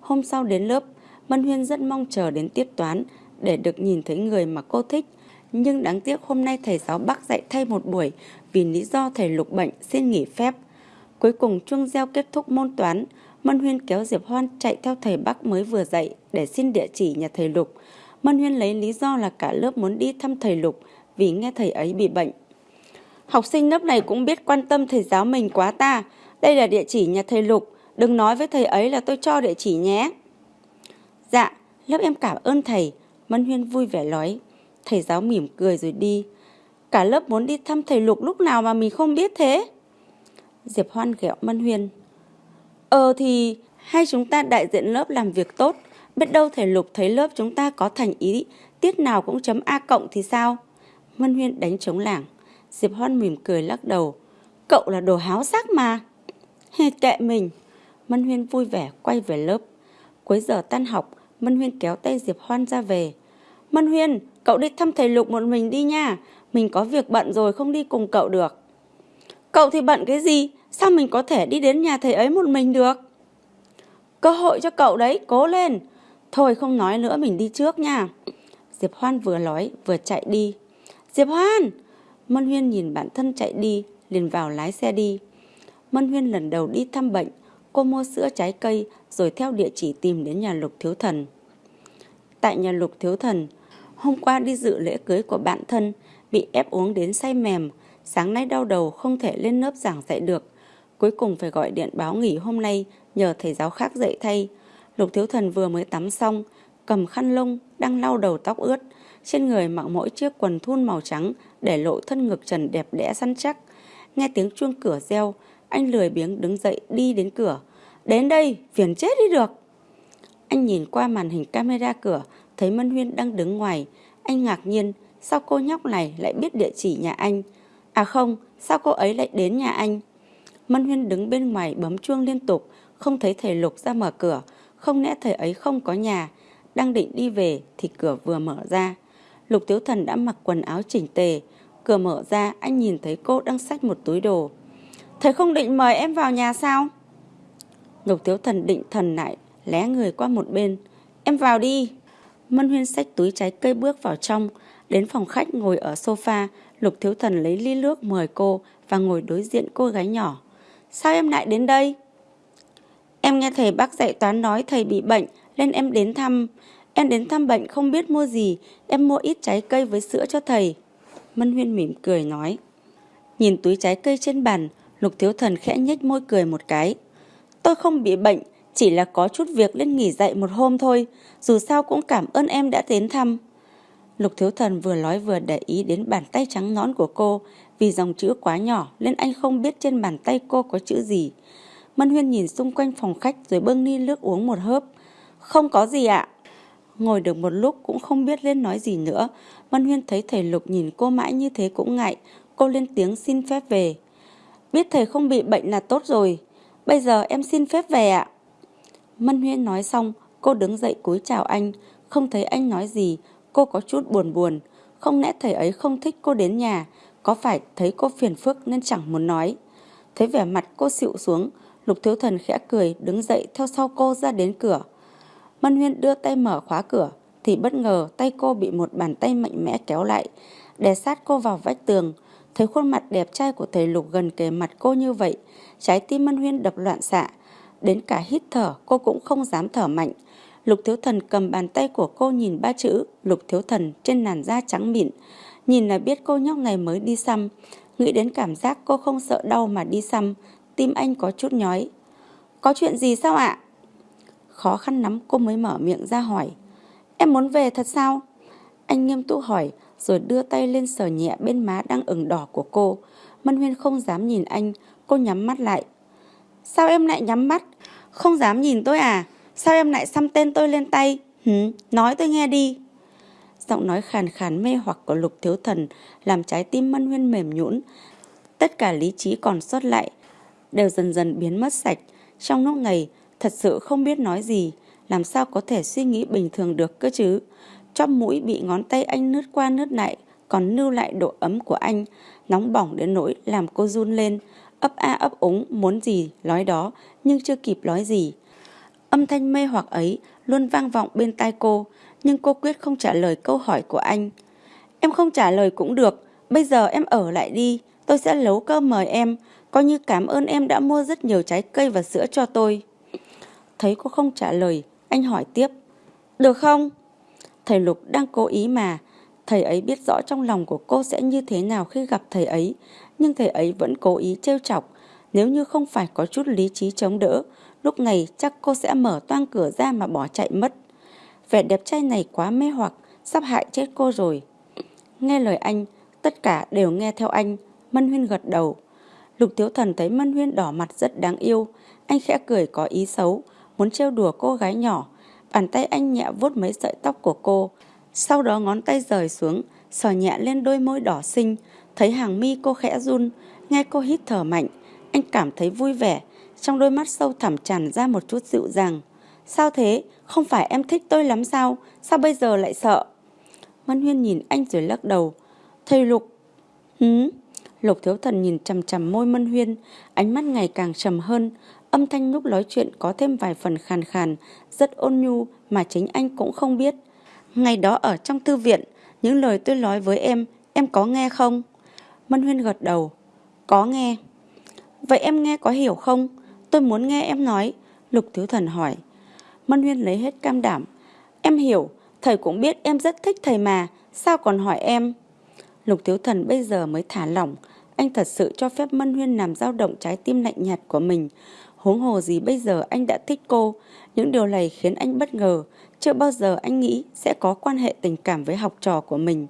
A: Hôm sau đến lớp, Mân Huyên rất mong chờ đến tiết toán để được nhìn thấy người mà cô thích. Nhưng đáng tiếc hôm nay thầy giáo Bắc dạy thay một buổi vì lý do thầy Lục bệnh xin nghỉ phép. Cuối cùng chuông reo kết thúc môn toán, Mân Huyên kéo Diệp Hoan chạy theo thầy Bắc mới vừa dạy để xin địa chỉ nhà thầy Lục. Mân Huyên lấy lý do là cả lớp muốn đi thăm thầy Lục vì nghe thầy ấy bị bệnh. Học sinh lớp này cũng biết quan tâm thầy giáo mình quá ta. Đây là địa chỉ nhà thầy Lục. Đừng nói với thầy ấy là tôi cho địa chỉ nhé. Dạ, lớp em cảm ơn thầy. Mân Huyên vui vẻ nói. Thầy giáo mỉm cười rồi đi. Cả lớp muốn đi thăm thầy Lục lúc nào mà mình không biết thế. Diệp Hoan ghẹo Mân Huyên. Ờ thì hay chúng ta đại diện lớp làm việc tốt. Biết đâu thầy Lục thấy lớp chúng ta có thành ý, tiết nào cũng chấm A cộng thì sao? Mân Huyên đánh trống lảng. Diệp Hoan mỉm cười lắc đầu. Cậu là đồ háo sắc mà. hề kệ mình. Mân Huyên vui vẻ quay về lớp. Cuối giờ tan học, Mân Huyên kéo tay Diệp Hoan ra về. Mân Huyên, cậu đi thăm thầy Lục một mình đi nha. Mình có việc bận rồi không đi cùng cậu được. Cậu thì bận cái gì? Sao mình có thể đi đến nhà thầy ấy một mình được? Cơ hội cho cậu đấy, cố lên. Thôi không nói nữa mình đi trước nha. Diệp Hoan vừa nói vừa chạy đi. Diệp Hoan! Mân Huyên nhìn bản thân chạy đi, liền vào lái xe đi. Mân Huyên lần đầu đi thăm bệnh, cô mua sữa trái cây rồi theo địa chỉ tìm đến nhà Lục Thiếu Thần. Tại nhà Lục Thiếu Thần, hôm qua đi dự lễ cưới của bạn thân, bị ép uống đến say mềm, sáng nay đau đầu không thể lên lớp giảng dạy được. Cuối cùng phải gọi điện báo nghỉ hôm nay nhờ thầy giáo khác dạy thay. Lục Thiếu Thần vừa mới tắm xong, cầm khăn lông, đang lau đầu tóc ướt. Trên người mặc mỗi chiếc quần thun màu trắng để lộ thân ngực trần đẹp đẽ săn chắc. Nghe tiếng chuông cửa reo, anh lười biếng đứng dậy đi đến cửa. Đến đây, phiền chết đi được. Anh nhìn qua màn hình camera cửa, thấy Mân Huyên đang đứng ngoài. Anh ngạc nhiên, sao cô nhóc này lại biết địa chỉ nhà anh? À không, sao cô ấy lại đến nhà anh? Mân Huyên đứng bên ngoài bấm chuông liên tục, không thấy thầy Lục ra mở cửa. Không lẽ thầy ấy không có nhà? Đang định đi về thì cửa vừa mở ra. Lục Tiếu Thần đã mặc quần áo chỉnh tề. Cửa mở ra, anh nhìn thấy cô đang xách một túi đồ. Thầy không định mời em vào nhà sao? Lục Tiếu Thần định thần lại, lé người qua một bên. Em vào đi. Mân Huyên xách túi trái cây bước vào trong. Đến phòng khách ngồi ở sofa, Lục Thiếu Thần lấy ly nước mời cô và ngồi đối diện cô gái nhỏ. Sao em lại đến đây? Em nghe thầy bác dạy toán nói thầy bị bệnh nên em đến thăm. Em đến thăm bệnh không biết mua gì, em mua ít trái cây với sữa cho thầy. Mân Huyên mỉm cười nói. Nhìn túi trái cây trên bàn, Lục Thiếu Thần khẽ nhếch môi cười một cái. Tôi không bị bệnh, chỉ là có chút việc nên nghỉ dạy một hôm thôi. Dù sao cũng cảm ơn em đã đến thăm. Lục Thiếu Thần vừa nói vừa để ý đến bàn tay trắng nón của cô. Vì dòng chữ quá nhỏ nên anh không biết trên bàn tay cô có chữ gì. Mân Huyên nhìn xung quanh phòng khách rồi bưng ly nước uống một hớp. Không có gì ạ. Ngồi được một lúc cũng không biết lên nói gì nữa. Mân Huyên thấy thầy Lục nhìn cô mãi như thế cũng ngại. Cô lên tiếng xin phép về. Biết thầy không bị bệnh là tốt rồi. Bây giờ em xin phép về ạ. Mân Huyên nói xong, cô đứng dậy cúi chào anh. Không thấy anh nói gì, cô có chút buồn buồn. Không lẽ thầy ấy không thích cô đến nhà, có phải thấy cô phiền phức nên chẳng muốn nói. Thấy vẻ mặt cô xịu xuống, Lục Thiếu Thần khẽ cười đứng dậy theo sau cô ra đến cửa. Mân Huyên đưa tay mở khóa cửa thì bất ngờ tay cô bị một bàn tay mạnh mẽ kéo lại, đè sát cô vào vách tường. Thấy khuôn mặt đẹp trai của thầy Lục gần kề mặt cô như vậy, trái tim Mân Huyên đập loạn xạ. Đến cả hít thở cô cũng không dám thở mạnh. Lục Thiếu Thần cầm bàn tay của cô nhìn ba chữ Lục Thiếu Thần trên làn da trắng mịn. Nhìn là biết cô nhóc này mới đi xăm. Nghĩ đến cảm giác cô không sợ đau mà đi xăm, tim anh có chút nhói. Có chuyện gì sao ạ? Khó khăn lắm cô mới mở miệng ra hỏi. Em muốn về thật sao? Anh nghiêm túc hỏi rồi đưa tay lên sờ nhẹ bên má đang ửng đỏ của cô. Mân Huyên không dám nhìn anh, cô nhắm mắt lại. Sao em lại nhắm mắt? Không dám nhìn tôi à? Sao em lại xăm tên tôi lên tay? Hứ, Nói tôi nghe đi. Giọng nói khàn khàn mê hoặc của lục thiếu thần làm trái tim Mân Huyên mềm nhũn. Tất cả lý trí còn sót lại đều dần dần biến mất sạch. Trong lúc này, thật sự không biết nói gì, làm sao có thể suy nghĩ bình thường được cơ chứ. Chóp mũi bị ngón tay anh nứt qua nứt lại, còn lưu lại độ ấm của anh, nóng bỏng đến nỗi làm cô run lên, ấp a ấp úng muốn gì nói đó nhưng chưa kịp nói gì. Âm thanh mê hoặc ấy luôn vang vọng bên tai cô, nhưng cô quyết không trả lời câu hỏi của anh. Em không trả lời cũng được, bây giờ em ở lại đi, tôi sẽ nấu cơm mời em, coi như cảm ơn em đã mua rất nhiều trái cây và sữa cho tôi. Thấy cô không trả lời, anh hỏi tiếp. Được không? Thầy Lục đang cố ý mà. Thầy ấy biết rõ trong lòng của cô sẽ như thế nào khi gặp thầy ấy, nhưng thầy ấy vẫn cố ý trêu chọc. Nếu như không phải có chút lý trí chống đỡ, lúc này chắc cô sẽ mở toang cửa ra mà bỏ chạy mất. Vẻ đẹp trai này quá mê hoặc, sắp hại chết cô rồi. Nghe lời anh, tất cả đều nghe theo anh, Mân Huyên gật đầu. Lục Thiếu Thần thấy Mân Huyên đỏ mặt rất đáng yêu, anh khẽ cười có ý xấu, muốn trêu đùa cô gái nhỏ. Bàn tay anh nhẹ vuốt mấy sợi tóc của cô, sau đó ngón tay rời xuống, sờ nhẹ lên đôi môi đỏ xinh, thấy hàng mi cô khẽ run, nghe cô hít thở mạnh, anh cảm thấy vui vẻ, trong đôi mắt sâu thẳm tràn ra một chút dịu dàng. Sao thế? Không phải em thích tôi lắm sao? Sao bây giờ lại sợ? Mân Huyên nhìn anh rồi lắc đầu. Thầy Lục. Hứ? Lục Thiếu Thần nhìn chằm chằm môi Mân Huyên, ánh mắt ngày càng trầm hơn, âm thanh lúc nói chuyện có thêm vài phần khàn khàn, rất ôn nhu mà chính anh cũng không biết. Ngày đó ở trong thư viện, những lời tôi nói với em, em có nghe không? Mân Huyên gật đầu. Có nghe. Vậy em nghe có hiểu không? Tôi muốn nghe em nói. Lục Thiếu Thần hỏi. Mân Huyên lấy hết cam đảm. Em hiểu, thầy cũng biết em rất thích thầy mà, sao còn hỏi em? Lục Thiếu Thần bây giờ mới thả lỏng, anh thật sự cho phép Mân Huyên làm dao động trái tim lạnh nhạt của mình. Huống hồ gì bây giờ anh đã thích cô, những điều này khiến anh bất ngờ, chưa bao giờ anh nghĩ sẽ có quan hệ tình cảm với học trò của mình.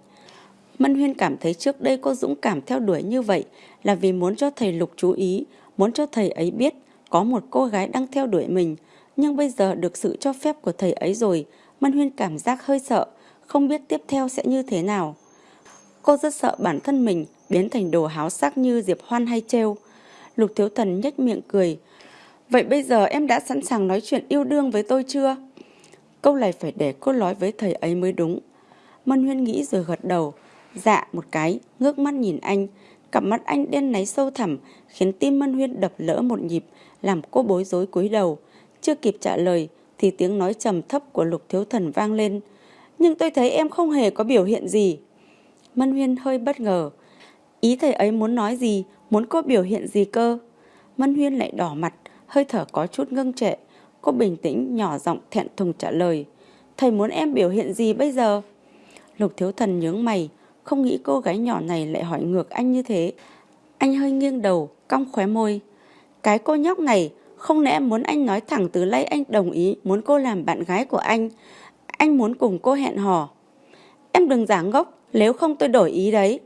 A: Mân Huyên cảm thấy trước đây cô dũng cảm theo đuổi như vậy là vì muốn cho thầy Lục chú ý, muốn cho thầy ấy biết có một cô gái đang theo đuổi mình. Nhưng bây giờ được sự cho phép của thầy ấy rồi, Mân Huyên cảm giác hơi sợ, không biết tiếp theo sẽ như thế nào. Cô rất sợ bản thân mình biến thành đồ háo sắc như Diệp Hoan hay trêu. Lục Thiếu Thần nhếch miệng cười. Vậy bây giờ em đã sẵn sàng nói chuyện yêu đương với tôi chưa? Câu này phải để cô nói với thầy ấy mới đúng. Mân Huyên nghĩ rồi gật đầu. Dạ một cái, ngước mắt nhìn anh. Cặp mắt anh đen náy sâu thẳm, khiến tim Mân Huyên đập lỡ một nhịp, làm cô bối rối cúi đầu. Chưa kịp trả lời, thì tiếng nói trầm thấp của Lục Thiếu Thần vang lên. Nhưng tôi thấy em không hề có biểu hiện gì. Mân Huyên hơi bất ngờ. Ý thầy ấy muốn nói gì, muốn cô biểu hiện gì cơ? Mân Huyên lại đỏ mặt, hơi thở có chút ngưng trệ. Cô bình tĩnh, nhỏ giọng thẹn thùng trả lời. Thầy muốn em biểu hiện gì bây giờ? Lục Thiếu Thần nhướng mày, không nghĩ cô gái nhỏ này lại hỏi ngược anh như thế. Anh hơi nghiêng đầu, cong khóe môi. Cái cô nhóc này, không lẽ muốn anh nói thẳng từ lấy anh đồng ý muốn cô làm bạn gái của anh. Anh muốn cùng cô hẹn hò. Em đừng giả ngốc, nếu không tôi đổi ý đấy.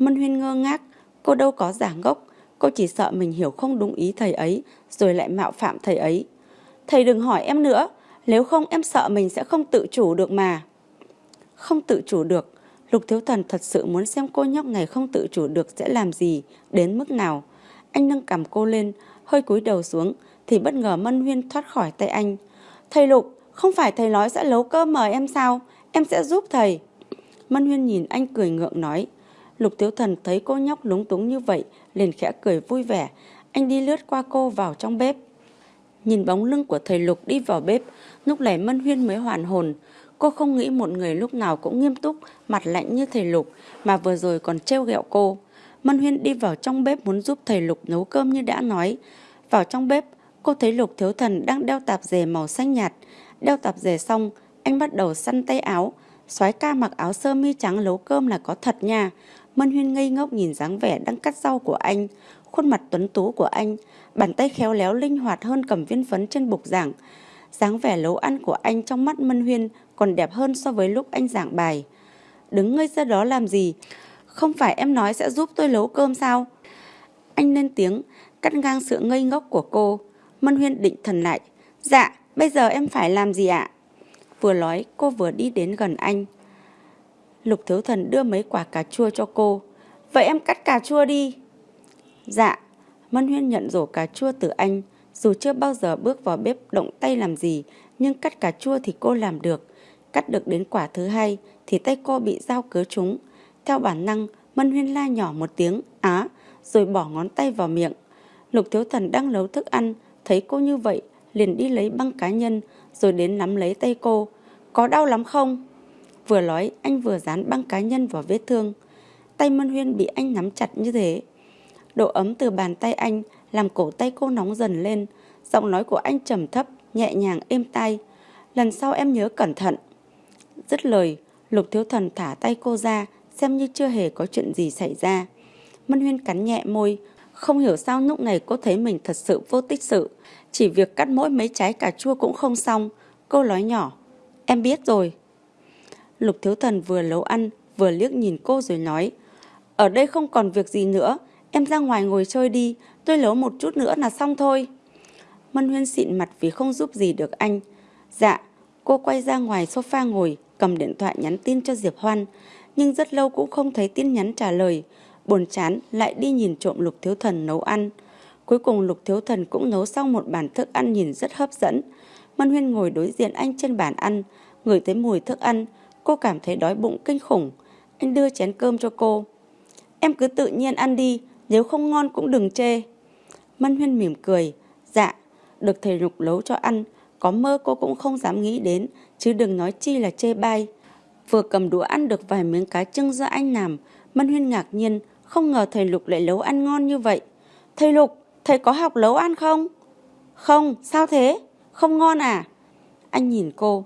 A: Mân Huyên ngơ ngác, cô đâu có giả ngốc. Cô chỉ sợ mình hiểu không đúng ý thầy ấy, rồi lại mạo phạm thầy ấy. Thầy đừng hỏi em nữa, nếu không em sợ mình sẽ không tự chủ được mà. Không tự chủ được, Lục Thiếu Thần thật sự muốn xem cô nhóc này không tự chủ được sẽ làm gì, đến mức nào. Anh nâng cầm cô lên, hơi cúi đầu xuống, thì bất ngờ Mân Huyên thoát khỏi tay anh. Thầy Lục, không phải thầy nói sẽ nấu cơm mời em sao? Em sẽ giúp thầy. Mân Huyên nhìn anh cười ngượng nói. Lục Thiếu Thần thấy cô nhóc lúng túng như vậy, liền khẽ cười vui vẻ. Anh đi lướt qua cô vào trong bếp. Nhìn bóng lưng của thầy Lục đi vào bếp, lúc này Mân Huyên mới hoàn hồn. Cô không nghĩ một người lúc nào cũng nghiêm túc, mặt lạnh như thầy Lục, mà vừa rồi còn trêu ghẹo cô. Mân Huyên đi vào trong bếp muốn giúp thầy Lục nấu cơm như đã nói. Vào trong bếp, cô thấy Lục Thiếu Thần đang đeo tạp dề màu xanh nhạt. Đeo tạp dề xong, anh bắt đầu săn tay áo. soái ca mặc áo sơ mi trắng nấu cơm là có thật nha. Mân Huyên ngây ngốc nhìn dáng vẻ đang cắt rau của anh, khuôn mặt tuấn tú của anh, bàn tay khéo léo linh hoạt hơn cầm viên phấn trên bục giảng. dáng vẻ nấu ăn của anh trong mắt Mân Huyên còn đẹp hơn so với lúc anh giảng bài. Đứng ngây ra đó làm gì? Không phải em nói sẽ giúp tôi nấu cơm sao? Anh lên tiếng, cắt ngang sự ngây ngốc của cô. Mân Huyên định thần lại. Dạ, bây giờ em phải làm gì ạ? Vừa nói, cô vừa đi đến gần anh. Lục Thiếu Thần đưa mấy quả cà chua cho cô. Vậy em cắt cà chua đi. Dạ. Mân Huyên nhận rổ cà chua từ anh. Dù chưa bao giờ bước vào bếp động tay làm gì, nhưng cắt cà chua thì cô làm được. Cắt được đến quả thứ hai thì tay cô bị dao cứa trúng. Theo bản năng, Mân Huyên la nhỏ một tiếng, á, rồi bỏ ngón tay vào miệng. Lục Thiếu Thần đang nấu thức ăn, thấy cô như vậy, liền đi lấy băng cá nhân, rồi đến nắm lấy tay cô. Có đau lắm không? Vừa nói, anh vừa dán băng cá nhân vào vết thương. Tay Mân Huyên bị anh nắm chặt như thế. Độ ấm từ bàn tay anh làm cổ tay cô nóng dần lên. Giọng nói của anh trầm thấp, nhẹ nhàng êm tai. Lần sau em nhớ cẩn thận. Dứt lời, Lục Thiếu Thần thả tay cô ra, xem như chưa hề có chuyện gì xảy ra. Mân Huyên cắn nhẹ môi, không hiểu sao lúc này cô thấy mình thật sự vô tích sự. Chỉ việc cắt mỗi mấy trái cà chua cũng không xong. Cô nói nhỏ, em biết rồi. Lục Thiếu Thần vừa nấu ăn, vừa liếc nhìn cô rồi nói, ở đây không còn việc gì nữa, em ra ngoài ngồi chơi đi, tôi nấu một chút nữa là xong thôi. Mân Huyên xịn mặt vì không giúp gì được anh. Dạ, cô quay ra ngoài sofa ngồi, cầm điện thoại nhắn tin cho Diệp Hoan, nhưng rất lâu cũng không thấy tin nhắn trả lời. Buồn chán lại đi nhìn trộm Lục Thiếu Thần nấu ăn. Cuối cùng Lục Thiếu Thần cũng nấu xong một bàn thức ăn nhìn rất hấp dẫn. Mân Huyên ngồi đối diện anh trên bàn ăn, ngửi thấy mùi thức ăn, cô cảm thấy đói bụng kinh khủng. Anh đưa chén cơm cho cô. Em cứ tự nhiên ăn đi, nếu không ngon cũng đừng chê. Mân Huyên mỉm cười. Dạ, được thầy Lục nấu cho ăn, có mơ cô cũng không dám nghĩ đến, chứ đừng nói chi là chê bai. Vừa cầm đũa ăn được vài miếng cá trưng do anh làm, Mân Huyên ngạc nhiên, không ngờ thầy Lục lại nấu ăn ngon như vậy. Thầy Lục, thầy có học nấu ăn không? Không, sao thế? Không ngon à? Anh nhìn cô.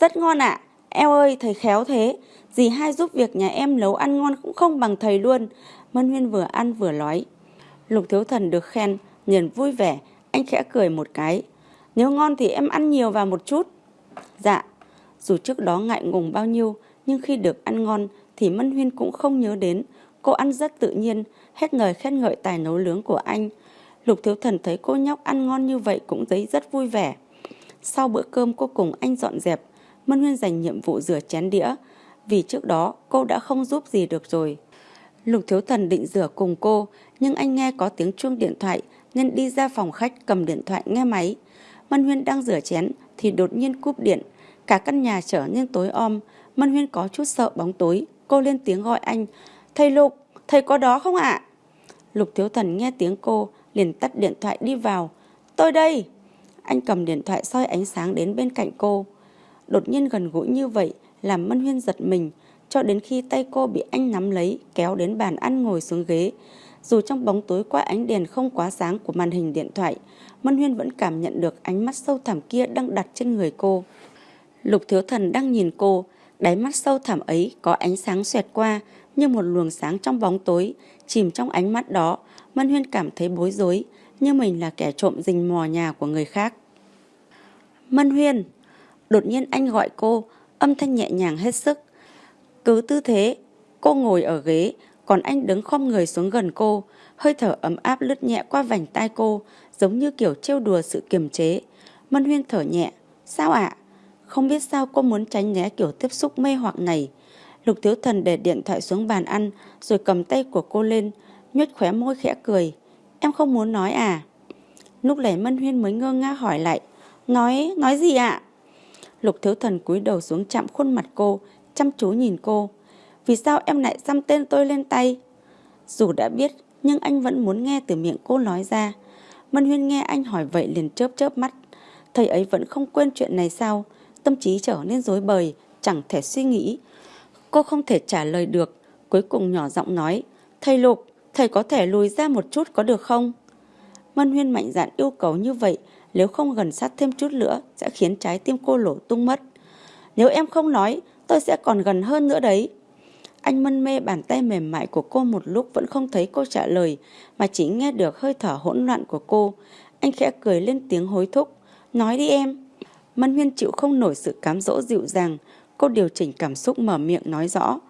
A: Rất ngon ạ. À. Eo ơi, thầy khéo thế. Dì hai giúp việc nhà em nấu ăn ngon cũng không bằng thầy luôn. Mân Huyên vừa ăn vừa nói. Lục Thiếu Thần được khen, nhìn vui vẻ, anh khẽ cười một cái. Nếu ngon thì em ăn nhiều vào một chút. Dạ, dù trước đó ngại ngùng bao nhiêu, nhưng khi được ăn ngon thì Mân Huyên cũng không nhớ đến. Cô ăn rất tự nhiên, hết lời khen ngợi tài nấu nướng của anh. Lục Thiếu Thần thấy cô nhóc ăn ngon như vậy cũng thấy rất vui vẻ. Sau bữa cơm cô cùng anh dọn dẹp, Mân Huyên dành nhiệm vụ rửa chén đĩa, vì trước đó cô đã không giúp gì được rồi. Lục Thiếu Thần định rửa cùng cô, nhưng anh nghe có tiếng chuông điện thoại nên đi ra phòng khách cầm điện thoại nghe máy. Mân Huyên đang rửa chén thì đột nhiên cúp điện, cả căn nhà trở nên tối om. Mân Huyên có chút sợ bóng tối, cô lên tiếng gọi anh. Thầy Lục, thầy có đó không ạ? Lục Thiếu Thần nghe tiếng cô, liền tắt điện thoại đi vào. Tôi đây! Anh cầm điện thoại soi ánh sáng đến bên cạnh cô. Đột nhiên gần gũi như vậy làm Mân Huyên giật mình, cho đến khi tay cô bị anh nắm lấy, kéo đến bàn ăn ngồi xuống ghế. Dù trong bóng tối qua ánh đèn không quá sáng của màn hình điện thoại, Mân Huyên vẫn cảm nhận được ánh mắt sâu thẳm kia đang đặt trên người cô. Lục Thiếu Thần đang nhìn cô, đáy mắt sâu thẳm ấy có ánh sáng xoẹt qua như một luồng sáng trong bóng tối, chìm trong ánh mắt đó, Mân Huyên cảm thấy bối rối, như mình là kẻ trộm rình mò nhà của người khác. Mân Huyên! Đột nhiên anh gọi cô, âm thanh nhẹ nhàng hết sức. Cứ tư thế, cô ngồi ở ghế, còn anh đứng khom người xuống gần cô, hơi thở ấm áp lướt nhẹ qua vành tai cô, giống như kiểu trêu đùa sự kiềm chế. Mân Huyên thở nhẹ, sao ạ? Không biết sao cô muốn tránh né kiểu tiếp xúc mê hoặc này. Lục Thiếu Thần để điện thoại xuống bàn ăn, rồi cầm tay của cô lên, nhếch khóe môi khẽ cười. Em không muốn nói à? Lúc này Mân Huyên mới ngơ ngác hỏi lại. Nói, nói gì ạ? Lục Thiếu Thần cúi đầu xuống chạm khuôn mặt cô, chăm chú nhìn cô. Vì sao em lại xăm tên tôi lên tay? Dù đã biết, nhưng anh vẫn muốn nghe từ miệng cô nói ra. Mân Huyên nghe anh hỏi vậy liền chớp chớp mắt. Thầy ấy vẫn không quên chuyện này sao? Tâm trí trở nên rối bời, chẳng thể suy nghĩ. Cô không thể trả lời được, cuối cùng nhỏ giọng nói. Thầy Lục, thầy có thể lùi ra một chút có được không? Mân Huyên mạnh dạn yêu cầu như vậy, nếu không gần sát thêm chút nữa sẽ khiến trái tim cô lổ tung mất. Nếu em không nói, tôi sẽ còn gần hơn nữa đấy. Anh mân mê bàn tay mềm mại của cô một lúc vẫn không thấy cô trả lời, mà chỉ nghe được hơi thở hỗn loạn của cô. Anh khẽ cười lên tiếng hối thúc. Nói đi em. Mân Huyên chịu không nổi sự cám dỗ dịu dàng. Cô điều chỉnh cảm xúc mở miệng nói rõ.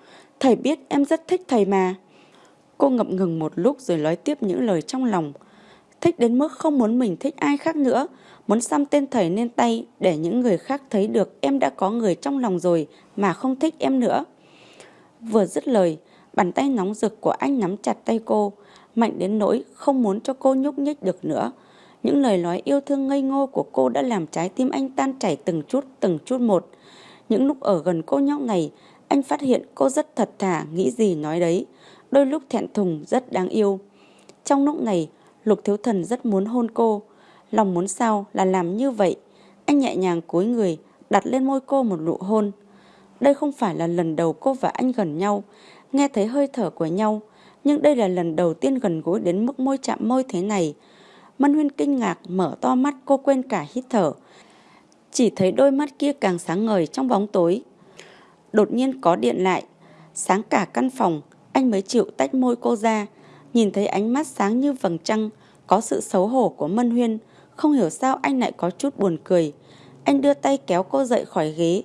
A: Thầy biết em rất thích thầy mà. Cô ngập ngừng một lúc rồi nói tiếp những lời trong lòng. Thích đến mức không muốn mình thích ai khác nữa. Muốn xăm tên thầy lên tay để những người khác thấy được em đã có người trong lòng rồi mà không thích em nữa. Vừa dứt lời, bàn tay nóng rực của anh nắm chặt tay cô, mạnh đến nỗi không muốn cho cô nhúc nhích được nữa. Những lời nói yêu thương ngây ngô của cô đã làm trái tim anh tan chảy từng chút từng chút một. Những lúc ở gần cô nhóc này, anh phát hiện cô rất thật thà, nghĩ gì nói đấy. Đôi lúc thẹn thùng, rất đáng yêu. Trong lúc này, Lục Thiếu Thần rất muốn hôn cô. Lòng muốn sao là làm như vậy. Anh nhẹ nhàng cúi người, đặt lên môi cô một nụ hôn. Đây không phải là lần đầu cô và anh gần nhau, nghe thấy hơi thở của nhau, nhưng đây là lần đầu tiên gần gũi đến mức môi chạm môi thế này. Mân Huyên kinh ngạc mở to mắt cô quên cả hít thở. Chỉ thấy đôi mắt kia càng sáng ngời trong bóng tối. Đột nhiên có điện lại, sáng cả căn phòng, anh mới chịu tách môi cô ra. Nhìn thấy ánh mắt sáng như vầng trăng, có sự xấu hổ của Mân Huyên. Không hiểu sao anh lại có chút buồn cười. Anh đưa tay kéo cô dậy khỏi ghế.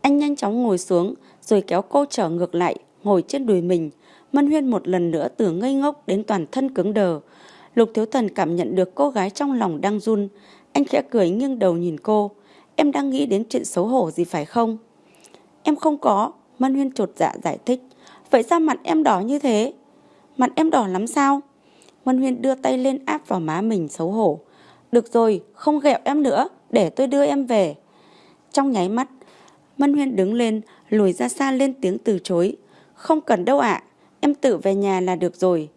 A: Anh nhanh chóng ngồi xuống, rồi kéo cô trở ngược lại, ngồi trên đùi mình. Mân Huyên một lần nữa từ ngây ngốc đến toàn thân cứng đờ. Lục Thiếu Thần cảm nhận được cô gái trong lòng đang run. Anh khẽ cười nghiêng đầu nhìn cô. Em đang nghĩ đến chuyện xấu hổ gì phải không? Em không có. Mân Huyên trột dạ giải thích. Vậy sao mặt em đỏ như thế? Mặt em đỏ lắm sao? Mân Huyên đưa tay lên áp vào má mình xấu hổ. Được rồi, không ghẹo em nữa, để tôi đưa em về. Trong nháy mắt, Mân Huyên đứng lên, lùi ra xa lên tiếng từ chối. Không cần đâu ạ, em tự về nhà là được rồi.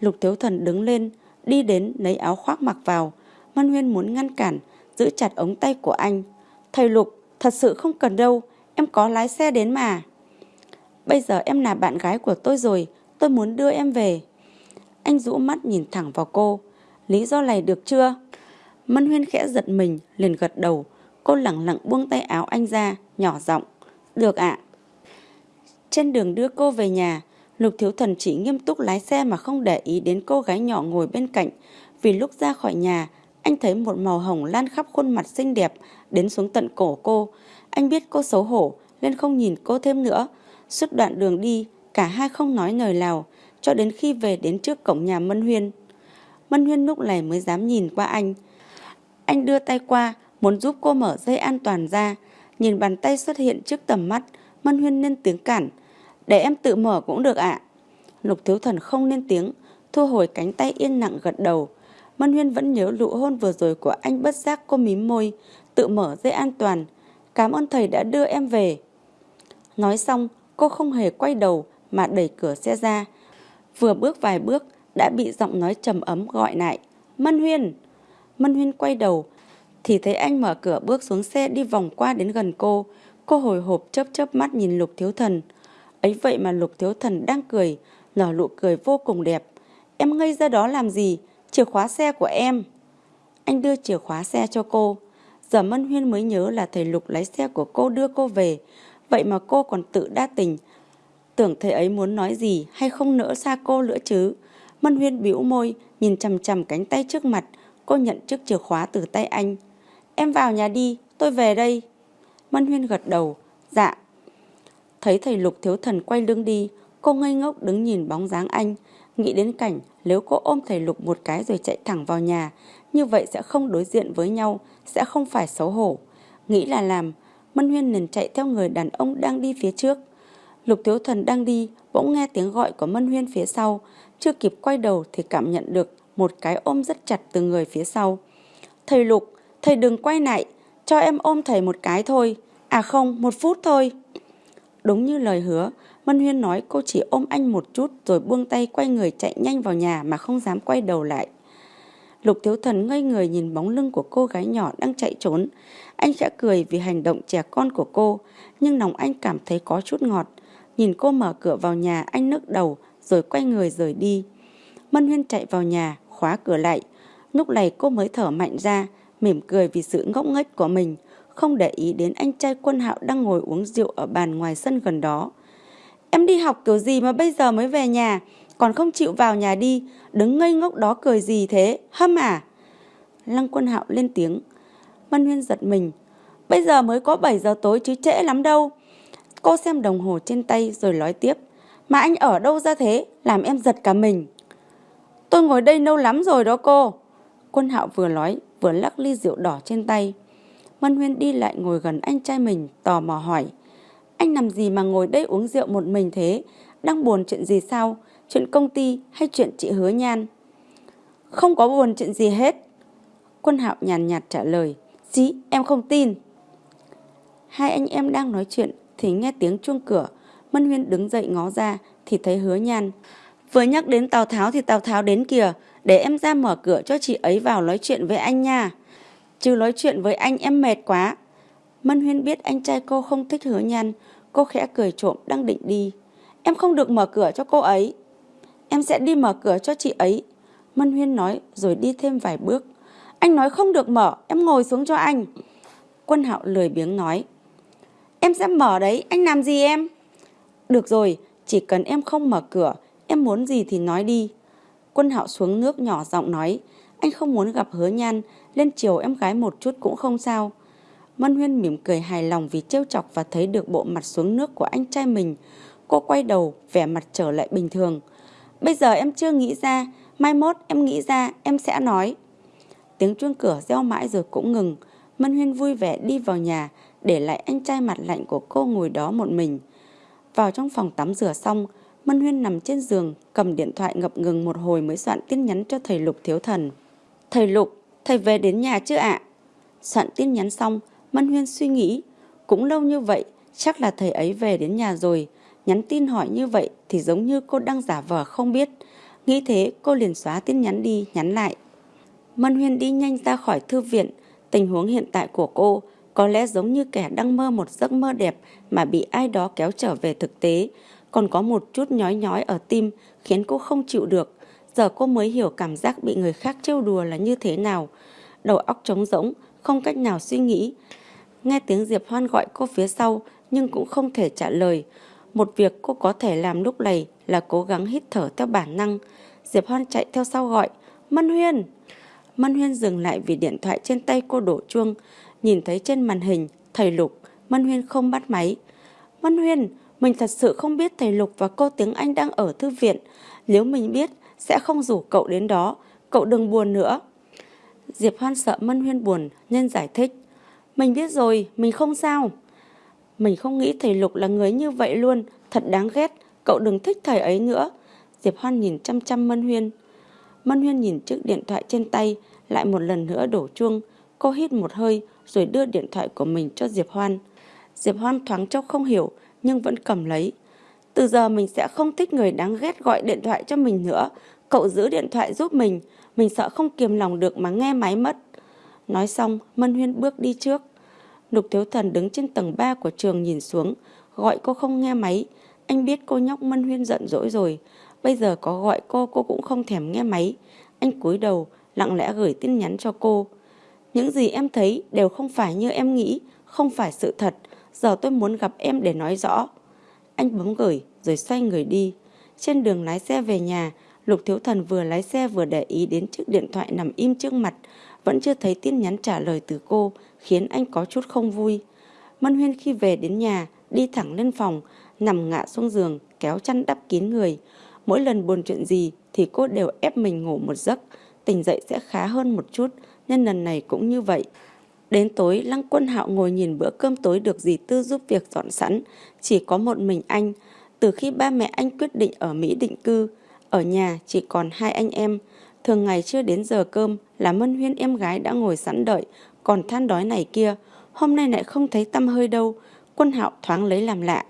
A: Lục Thiếu Thần đứng lên, đi đến lấy áo khoác mặc vào. Mân Huyên muốn ngăn cản, giữ chặt ống tay của anh. Thầy Lục, thật sự không cần đâu, em có lái xe đến mà. Bây giờ em là bạn gái của tôi rồi, tôi muốn đưa em về. Anh rũ mắt nhìn thẳng vào cô. Lý do này được chưa? Mân Huyên khẽ giật mình, liền gật đầu. Cô lẳng lặng buông tay áo anh ra, nhỏ giọng. Được ạ. Trên đường đưa cô về nhà, Lục Thiếu Thần chỉ nghiêm túc lái xe mà không để ý đến cô gái nhỏ ngồi bên cạnh. Vì lúc ra khỏi nhà, anh thấy một màu hồng lan khắp khuôn mặt xinh đẹp đến xuống tận cổ cô. Anh biết cô xấu hổ nên không nhìn cô thêm nữa. Suốt đoạn đường đi, cả hai không nói lời nào cho đến khi về đến trước cổng nhà Mân Huyên. Mân Huyên lúc này mới dám nhìn qua anh. Anh đưa tay qua, muốn giúp cô mở dây an toàn ra. Nhìn bàn tay xuất hiện trước tầm mắt, Mân Huyên lên tiếng cản. Để em tự mở cũng được ạ. Lục Thiếu Thần không lên tiếng, thu hồi cánh tay yên lặng gật đầu. Mân Huyên vẫn nhớ lụ hôn vừa rồi của anh bất giác cô mím môi, tự mở dây an toàn. Cảm ơn thầy đã đưa em về. Nói xong, cô không hề quay đầu mà đẩy cửa xe ra. Vừa bước vài bước đã bị giọng nói trầm ấm gọi lại. Mân Huyên! Mân Huyên quay đầu thì thấy anh mở cửa bước xuống xe đi vòng qua đến gần cô. Cô hồi hộp chớp chớp mắt nhìn Lục Thiếu Thần. Ấy vậy mà Lục Thiếu Thần đang cười, nở nụ cười vô cùng đẹp. Em ngây ra đó làm gì? Chìa khóa xe của em. Anh đưa chìa khóa xe cho cô. Giờ Mân Huyên mới nhớ là thầy Lục lái xe của cô đưa cô về. Vậy mà cô còn tự đa tình. Tưởng thầy ấy muốn nói gì hay không nỡ xa cô nữa chứ. Mân Huyên bĩu môi, nhìn chằm chằm cánh tay trước mặt. Cô nhận chiếc chìa khóa từ tay anh. Em vào nhà đi, tôi về đây. Mân Huyên gật đầu. Dạ. Thấy thầy Lục thiếu thần quay lưng đi, cô ngây ngốc đứng nhìn bóng dáng anh. Nghĩ đến cảnh nếu cô ôm thầy Lục một cái rồi chạy thẳng vào nhà, như vậy sẽ không đối diện với nhau, sẽ không phải xấu hổ. Nghĩ là làm, Mân Huyên liền chạy theo người đàn ông đang đi phía trước. Lục Thiếu Thần đang đi, bỗng nghe tiếng gọi của Mân Huyên phía sau. Chưa kịp quay đầu thì cảm nhận được một cái ôm rất chặt từ người phía sau. Thầy Lục, thầy đừng quay lại, cho em ôm thầy một cái thôi. À không, một phút thôi. Đúng như lời hứa, Mân Huyên nói cô chỉ ôm anh một chút rồi buông tay quay người chạy nhanh vào nhà mà không dám quay đầu lại. Lục Thiếu Thần ngây người nhìn bóng lưng của cô gái nhỏ đang chạy trốn. Anh khẽ cười vì hành động trẻ con của cô, nhưng lòng anh cảm thấy có chút ngọt. Nhìn cô mở cửa vào nhà, anh nức đầu rồi quay người rời đi. Mân Huyên chạy vào nhà, khóa cửa lại. Lúc này cô mới thở mạnh ra, mỉm cười vì sự ngốc nghếch của mình, không để ý đến anh trai quân hạo đang ngồi uống rượu ở bàn ngoài sân gần đó. Em đi học kiểu gì mà bây giờ mới về nhà, còn không chịu vào nhà đi, đứng ngây ngốc đó cười gì thế, hâm à? Lăng quân hạo lên tiếng. Mân Huyên giật mình. Bây giờ mới có 7 giờ tối chứ trễ lắm đâu. Cô xem đồng hồ trên tay rồi nói tiếp. Mà anh ở đâu ra thế, làm em giật cả mình. Tôi ngồi đây lâu lắm rồi đó cô. Quân hạo vừa nói, vừa lắc ly rượu đỏ trên tay. Mân Huyên đi lại ngồi gần anh trai mình, tò mò hỏi. Anh làm gì mà ngồi đây uống rượu một mình thế? Đang buồn chuyện gì sao? Chuyện công ty hay chuyện chị hứa nhan? Không có buồn chuyện gì hết. Quân hạo nhàn nhạt trả lời. Dĩ, em không tin. Hai anh em đang nói chuyện thì nghe tiếng chuông cửa. Mân Huyên đứng dậy ngó ra thì thấy hứa nhan. Vừa nhắc đến Tào Tháo thì Tào Tháo đến kìa. Để em ra mở cửa cho chị ấy vào nói chuyện với anh nha. Chứ nói chuyện với anh em mệt quá. Mân Huyên biết anh trai cô không thích hứa nhan. Cô khẽ cười trộm đang định đi. Em không được mở cửa cho cô ấy. Em sẽ đi mở cửa cho chị ấy. Mân Huyên nói rồi đi thêm vài bước. Anh nói không được mở, em ngồi xuống cho anh. Quân Hạo lười biếng nói. Em sẽ mở đấy, anh làm gì em? Được rồi, chỉ cần em không mở cửa, em muốn gì thì nói đi. Quân Hạo xuống nước nhỏ giọng nói. Anh không muốn gặp hứa nhan, lên chiều em gái một chút cũng không sao. Mân Huyên mỉm cười hài lòng vì trêu chọc và thấy được bộ mặt xuống nước của anh trai mình. Cô quay đầu, vẻ mặt trở lại bình thường. Bây giờ em chưa nghĩ ra, mai mốt em nghĩ ra em sẽ nói. Tiếng chuông cửa reo mãi rồi cũng ngừng. Mân Huyên vui vẻ đi vào nhà, để lại anh trai mặt lạnh của cô ngồi đó một mình. Vào trong phòng tắm rửa xong, Mân Huyên nằm trên giường, cầm điện thoại ngập ngừng một hồi mới soạn tin nhắn cho thầy Lục Thiếu Thần. Thầy Lục, thầy về đến nhà chưa ạ? Soạn tin nhắn xong, Mân Huyên suy nghĩ, cũng lâu như vậy, chắc là thầy ấy về đến nhà rồi. Nhắn tin hỏi như vậy thì giống như cô đang giả vờ không biết. Nghĩ thế cô liền xóa tin nhắn đi, nhắn lại. Mân Huyên đi nhanh ra khỏi thư viện. Tình huống hiện tại của cô có lẽ giống như kẻ đang mơ một giấc mơ đẹp mà bị ai đó kéo trở về thực tế. Còn có một chút nhói nhói ở tim khiến cô không chịu được. Giờ cô mới hiểu cảm giác bị người khác trêu đùa là như thế nào. Đầu óc trống rỗng, không cách nào suy nghĩ. Nghe tiếng Diệp Hoan gọi cô phía sau nhưng cũng không thể trả lời. Một việc cô có thể làm lúc này là cố gắng hít thở theo bản năng. Diệp Hoan chạy theo sau gọi. Mân Huyên! Mân Huyên dừng lại vì điện thoại trên tay cô đổ chuông. Nhìn thấy trên màn hình, thầy Lục, Mân Huyên không bắt máy. Mân Huyên, mình thật sự không biết thầy Lục và cô tiếng Anh đang ở thư viện. Nếu mình biết, sẽ không rủ cậu đến đó. Cậu đừng buồn nữa. Diệp Hoan sợ Mân Huyên buồn nên giải thích. Mình biết rồi, mình không sao. Mình không nghĩ thầy Lục là người như vậy luôn, thật đáng ghét. Cậu đừng thích thầy ấy nữa. Diệp Hoan nhìn chăm chăm Mân Huyên. Mân Huyên nhìn chiếc điện thoại trên tay, lại một lần nữa đổ chuông. Cô hít một hơi rồi đưa điện thoại của mình cho Diệp Hoan. Diệp Hoan thoáng chốc không hiểu nhưng vẫn cầm lấy. Từ giờ mình sẽ không thích người đáng ghét gọi điện thoại cho mình nữa. Cậu giữ điện thoại giúp mình. Mình sợ không kiềm lòng được mà nghe máy mất. Nói xong, Mân Huyên bước đi trước. Lục Thiếu Thần đứng trên tầng 3 của trường nhìn xuống. Gọi cô không nghe máy. Anh biết cô nhóc Mân Huyên giận dỗi rồi. Bây giờ có gọi cô, cô cũng không thèm nghe máy. Anh cúi đầu, lặng lẽ gửi tin nhắn cho cô. Những gì em thấy đều không phải như em nghĩ, không phải sự thật. Giờ tôi muốn gặp em để nói rõ. Anh bấm gửi rồi xoay người đi. Trên đường lái xe về nhà, Lục Thiếu Thần vừa lái xe vừa để ý đến chiếc điện thoại nằm im trước mặt. Vẫn chưa thấy tin nhắn trả lời từ cô, khiến anh có chút không vui. Mân Huyên khi về đến nhà, đi thẳng lên phòng, nằm ngã xuống giường, kéo chăn đắp kín người. Mỗi lần buồn chuyện gì thì cô đều ép mình ngủ một giấc, tỉnh dậy sẽ khá hơn một chút, nên lần này cũng như vậy. Đến tối, Lăng Quân Hạo ngồi nhìn bữa cơm tối được dì Tư giúp việc dọn sẵn, chỉ có một mình anh. Từ khi ba mẹ anh quyết định ở Mỹ định cư, ở nhà chỉ còn hai anh em. Thường ngày chưa đến giờ cơm là Mân Huyên em gái đã ngồi sẵn đợi, còn than đói này kia. Hôm nay lại không thấy tâm hơi đâu, Quân Hạo thoáng lấy làm lạ.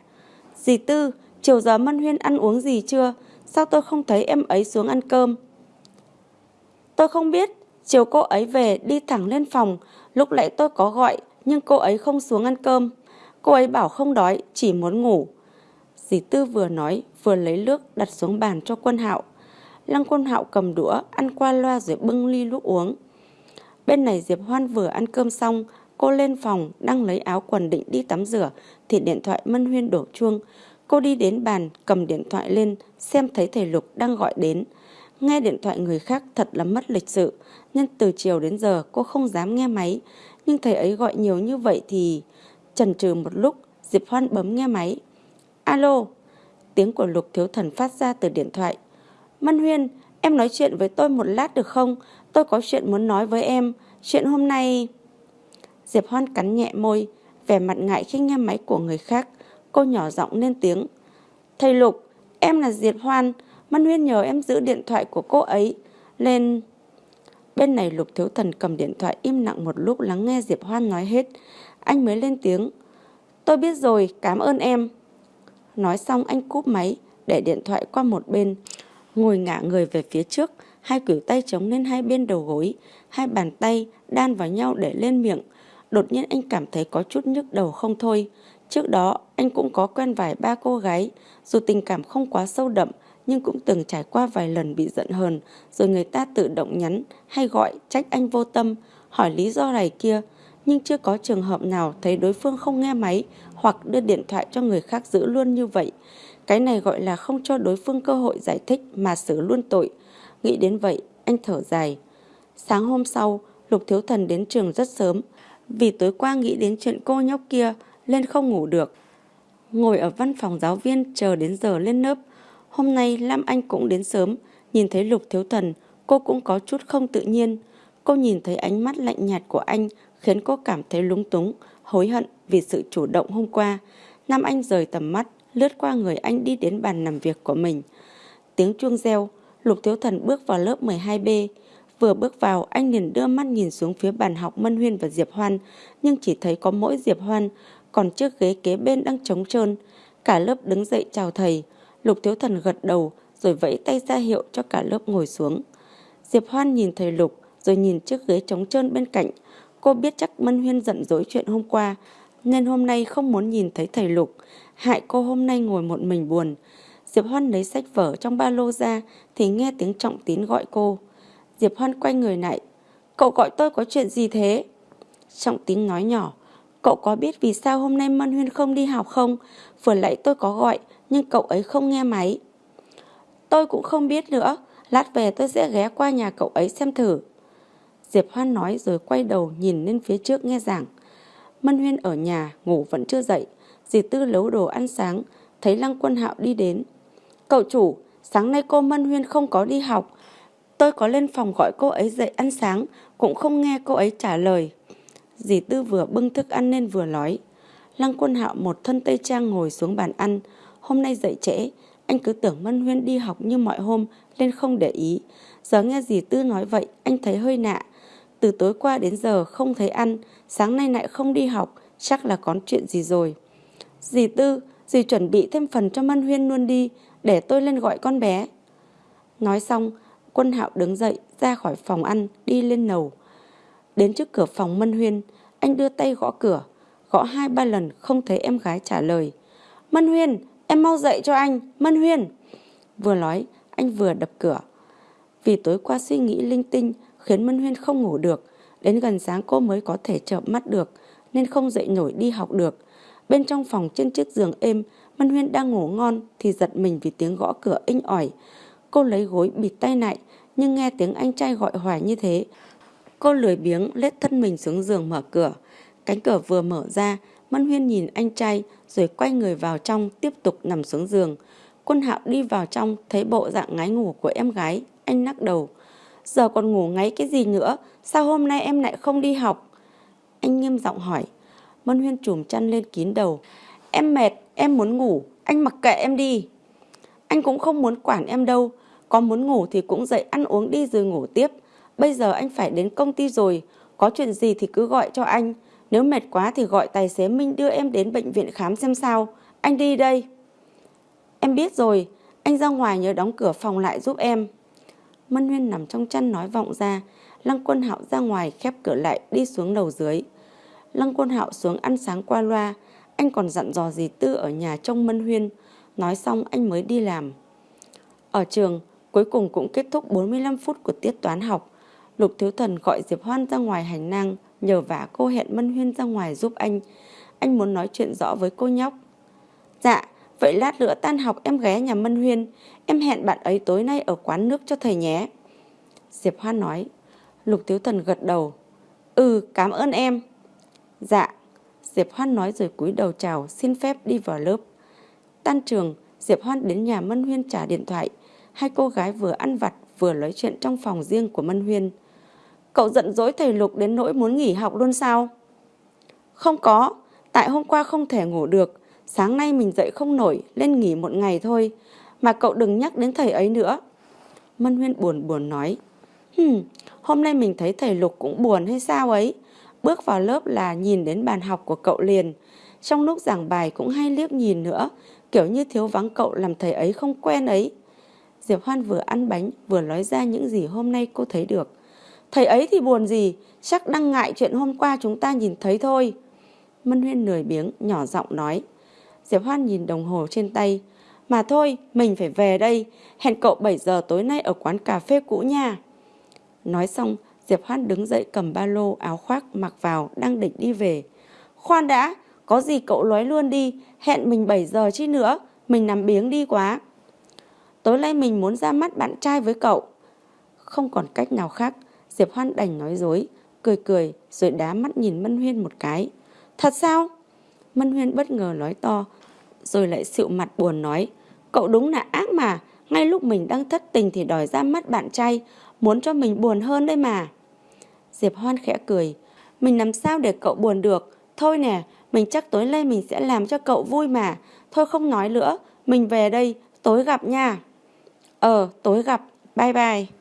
A: Dì Tư, chiều giờ Mân Huyên ăn uống gì chưa? Sao tôi không thấy em ấy xuống ăn cơm? Tôi không biết, chiều cô ấy về đi thẳng lên phòng, lúc nãy tôi có gọi nhưng cô ấy không xuống ăn cơm. Cô ấy bảo không đói, chỉ muốn ngủ. Dì Tư vừa nói, vừa lấy nước đặt xuống bàn cho quân hạo. Lăng quân hạo cầm đũa, ăn qua loa rồi bưng ly nước uống. Bên này Diệp Hoan vừa ăn cơm xong, cô lên phòng, đang lấy áo quần định đi tắm rửa, thì điện thoại Mân Huyên đổ chuông. Cô đi đến bàn, cầm điện thoại lên, xem thấy thầy Lục đang gọi đến. Nghe điện thoại người khác thật là mất lịch sự, nên từ chiều đến giờ cô không dám nghe máy. Nhưng thầy ấy gọi nhiều như vậy thì... Chần chừ một lúc, Diệp Hoan bấm nghe máy. Alo, tiếng của Lục Thiếu Thần phát ra từ điện thoại. Mân Huyên, em nói chuyện với tôi một lát được không? Tôi có chuyện muốn nói với em. Chuyện hôm nay... Diệp Hoan cắn nhẹ môi, vẻ mặt ngại khi nghe máy của người khác. Cô nhỏ giọng lên tiếng. Thầy Lục, em là Diệp Hoan. Mân Huyên nhờ em giữ điện thoại của cô ấy. Lên... Bên này Lục Thiếu Thần cầm điện thoại im lặng một lúc lắng nghe Diệp Hoan nói hết. Anh mới lên tiếng. Tôi biết rồi, cảm ơn em. Nói xong anh cúp máy, để điện thoại qua một bên. Ngồi ngả người về phía trước, hai cử tay chống lên hai bên đầu gối, hai bàn tay đan vào nhau để lên miệng. Đột nhiên anh cảm thấy có chút nhức đầu không thôi. Trước đó, anh cũng có quen vài ba cô gái, dù tình cảm không quá sâu đậm, nhưng cũng từng trải qua vài lần bị giận hờn, rồi người ta tự động nhắn hay gọi trách anh vô tâm, hỏi lý do này kia, nhưng chưa có trường hợp nào thấy đối phương không nghe máy hoặc đưa điện thoại cho người khác giữ luôn như vậy. Cái này gọi là không cho đối phương cơ hội giải thích mà xử luôn tội. Nghĩ đến vậy, anh thở dài. Sáng hôm sau, Lục Thiếu Thần đến trường rất sớm, vì tối qua nghĩ đến chuyện cô nhóc kia lên không ngủ được. Ngồi ở văn phòng giáo viên chờ đến giờ lên lớp. Hôm nay Lam Anh cũng đến sớm, nhìn thấy Lục Thiếu Thần, cô cũng có chút không tự nhiên. Cô nhìn thấy ánh mắt lạnh nhạt của anh khiến cô cảm thấy lúng túng, hối hận vì sự chủ động hôm qua. Nam Anh rời tầm mắt, lướt qua người anh đi đến bàn làm việc của mình. Tiếng chuông reo, Lục Thiếu Thần bước vào lớp 12B. Vừa bước vào, anh liền đưa mắt nhìn xuống phía bàn học Mân Huyên và Diệp Hoan, nhưng chỉ thấy có mỗi Diệp Hoan, còn chiếc ghế kế bên đang trống trơn. Cả lớp đứng dậy chào thầy. Lục Thiếu Thần gật đầu, rồi vẫy tay ra hiệu cho cả lớp ngồi xuống. Diệp Hoan nhìn thầy Lục, rồi nhìn chiếc ghế trống trơn bên cạnh. Cô biết chắc Mân Huyên giận dỗi chuyện hôm qua, nên hôm nay không muốn nhìn thấy thầy Lục. Hại cô hôm nay ngồi một mình buồn. Diệp Hoan lấy sách vở trong ba lô ra thì nghe tiếng Trọng Tín gọi cô. Diệp Hoan quay người lại. Cậu gọi tôi có chuyện gì thế? Trọng Tín nói nhỏ. Cậu có biết vì sao hôm nay Mân Huyên không đi học không? Vừa nãy tôi có gọi nhưng cậu ấy không nghe máy. Tôi cũng không biết nữa. Lát về tôi sẽ ghé qua nhà cậu ấy xem thử. Diệp Hoan nói rồi quay đầu nhìn lên phía trước nghe giảng. Mân Huyên ở nhà, ngủ vẫn chưa dậy. Dì Tư lấu đồ ăn sáng, thấy Lăng Quân Hạo đi đến. Cậu chủ, sáng nay cô Mân Huyên không có đi học. Tôi có lên phòng gọi cô ấy dậy ăn sáng, cũng không nghe cô ấy trả lời. Dì Tư vừa bưng thức ăn nên vừa nói. Lăng Quân Hạo một thân tây trang ngồi xuống bàn ăn. Hôm nay dậy trễ, anh cứ tưởng Mân Huyên đi học như mọi hôm nên không để ý. Giờ nghe dì Tư nói vậy, anh thấy hơi nạ. Từ tối qua đến giờ không thấy ăn, sáng nay lại không đi học, chắc là có chuyện gì rồi. Dì Tư, dì chuẩn bị thêm phần cho Mân Huyên luôn đi, để tôi lên gọi con bé. Nói xong, quân hạo đứng dậy ra khỏi phòng ăn, đi lên lầu Đến trước cửa phòng Mân Huyên, anh đưa tay gõ cửa, gõ hai ba lần không thấy em gái trả lời. Mân Huyên, em mau dậy cho anh, Mân Huyên. Vừa nói, anh vừa đập cửa. Vì tối qua suy nghĩ linh tinh khiến Mân Huyên không ngủ được, đến gần sáng cô mới có thể chợp mắt được, nên không dậy nổi đi học được. Bên trong phòng trên chiếc giường êm, Mân Huyên đang ngủ ngon thì giật mình vì tiếng gõ cửa inh ỏi. Cô lấy gối bịt tay lại, nhưng nghe tiếng anh trai gọi hoài như thế. Cô lười biếng lết thân mình xuống giường mở cửa. Cánh cửa vừa mở ra, Mân Huyên nhìn anh trai rồi quay người vào trong tiếp tục nằm xuống giường. Quân Hạo đi vào trong thấy bộ dạng ngái ngủ của em gái, anh nắc đầu. Giờ còn ngủ ngáy cái gì nữa, sao hôm nay em lại không đi học? Anh nghiêm giọng hỏi. Mân Huyên trùm chăn lên kín đầu. Em mệt, em muốn ngủ, anh mặc kệ em đi. Anh cũng không muốn quản em đâu, có muốn ngủ thì cũng dậy ăn uống đi rồi ngủ tiếp. Bây giờ anh phải đến công ty rồi, có chuyện gì thì cứ gọi cho anh. Nếu mệt quá thì gọi tài xế Minh đưa em đến bệnh viện khám xem sao. Anh đi đây. Em biết rồi, anh ra ngoài nhớ đóng cửa phòng lại giúp em. Mân Huyên nằm trong chăn nói vọng ra. Lăng quân hạo ra ngoài khép cửa lại đi xuống lầu dưới. Lăng quân hạo xuống ăn sáng qua loa. Anh còn dặn dò gì Tư ở nhà trông Mân Huyên. Nói xong anh mới đi làm. Ở trường, cuối cùng cũng kết thúc 45 phút của tiết toán học. Lục Thiếu Thần gọi Diệp Hoan ra ngoài hành lang, nhờ vả cô hẹn Mân Huyên ra ngoài giúp anh. Anh muốn nói chuyện rõ với cô nhóc. Dạ, vậy lát nữa tan học em ghé nhà Mân Huyên. Em hẹn bạn ấy tối nay ở quán nước cho thầy nhé. Diệp Hoan nói. Lục Tiếu Thần gật đầu. Ừ, cảm ơn em. Dạ. Diệp Hoan nói rồi cúi đầu chào, xin phép đi vào lớp. Tan trường, Diệp Hoan đến nhà Mân Huyên trả điện thoại. Hai cô gái vừa ăn vặt vừa nói chuyện trong phòng riêng của Mân Huyên. Cậu giận dỗi thầy Lục đến nỗi muốn nghỉ học luôn sao? Không có, tại hôm qua không thể ngủ được. Sáng nay mình dậy không nổi, lên nghỉ một ngày thôi. Mà cậu đừng nhắc đến thầy ấy nữa. Mân Huyên buồn buồn nói. Hừm, hôm nay mình thấy thầy Lục cũng buồn hay sao ấy. Bước vào lớp là nhìn đến bàn học của cậu liền. trong lúc giảng bài cũng hay liếc nhìn nữa, kiểu như thiếu vắng cậu làm thầy ấy không quen ấy. Diệp Hoan vừa ăn bánh vừa nói ra những gì hôm nay cô thấy được. Thầy ấy thì buồn gì, chắc đang ngại chuyện hôm qua chúng ta nhìn thấy thôi. Mân Huyên lười biếng, nhỏ giọng nói. Diệp Hoan nhìn đồng hồ trên tay. Mà thôi, mình phải về đây, hẹn cậu 7 giờ tối nay ở quán cà phê cũ nha. Nói xong, Diệp Hoan đứng dậy cầm ba lô, áo khoác mặc vào, đang định đi về. Khoan đã, có gì cậu nói luôn đi, hẹn mình 7 giờ chứ nữa, mình nằm biếng đi quá. Tối nay mình muốn ra mắt bạn trai với cậu. Không còn cách nào khác, Diệp Hoan đành nói dối, cười cười rồi đá mắt nhìn Mân Huyên một cái. Thật sao? Mân Huyên bất ngờ nói to, rồi lại xịu mặt buồn nói. Cậu đúng là ác mà, ngay lúc mình đang thất tình thì đòi ra mắt bạn trai, muốn cho mình buồn hơn đây mà. Diệp Hoan khẽ cười, mình làm sao để cậu buồn được, thôi nè, mình chắc tối nay mình sẽ làm cho cậu vui mà, thôi không nói nữa, mình về đây, tối gặp nha. Ờ, tối gặp, bye bye.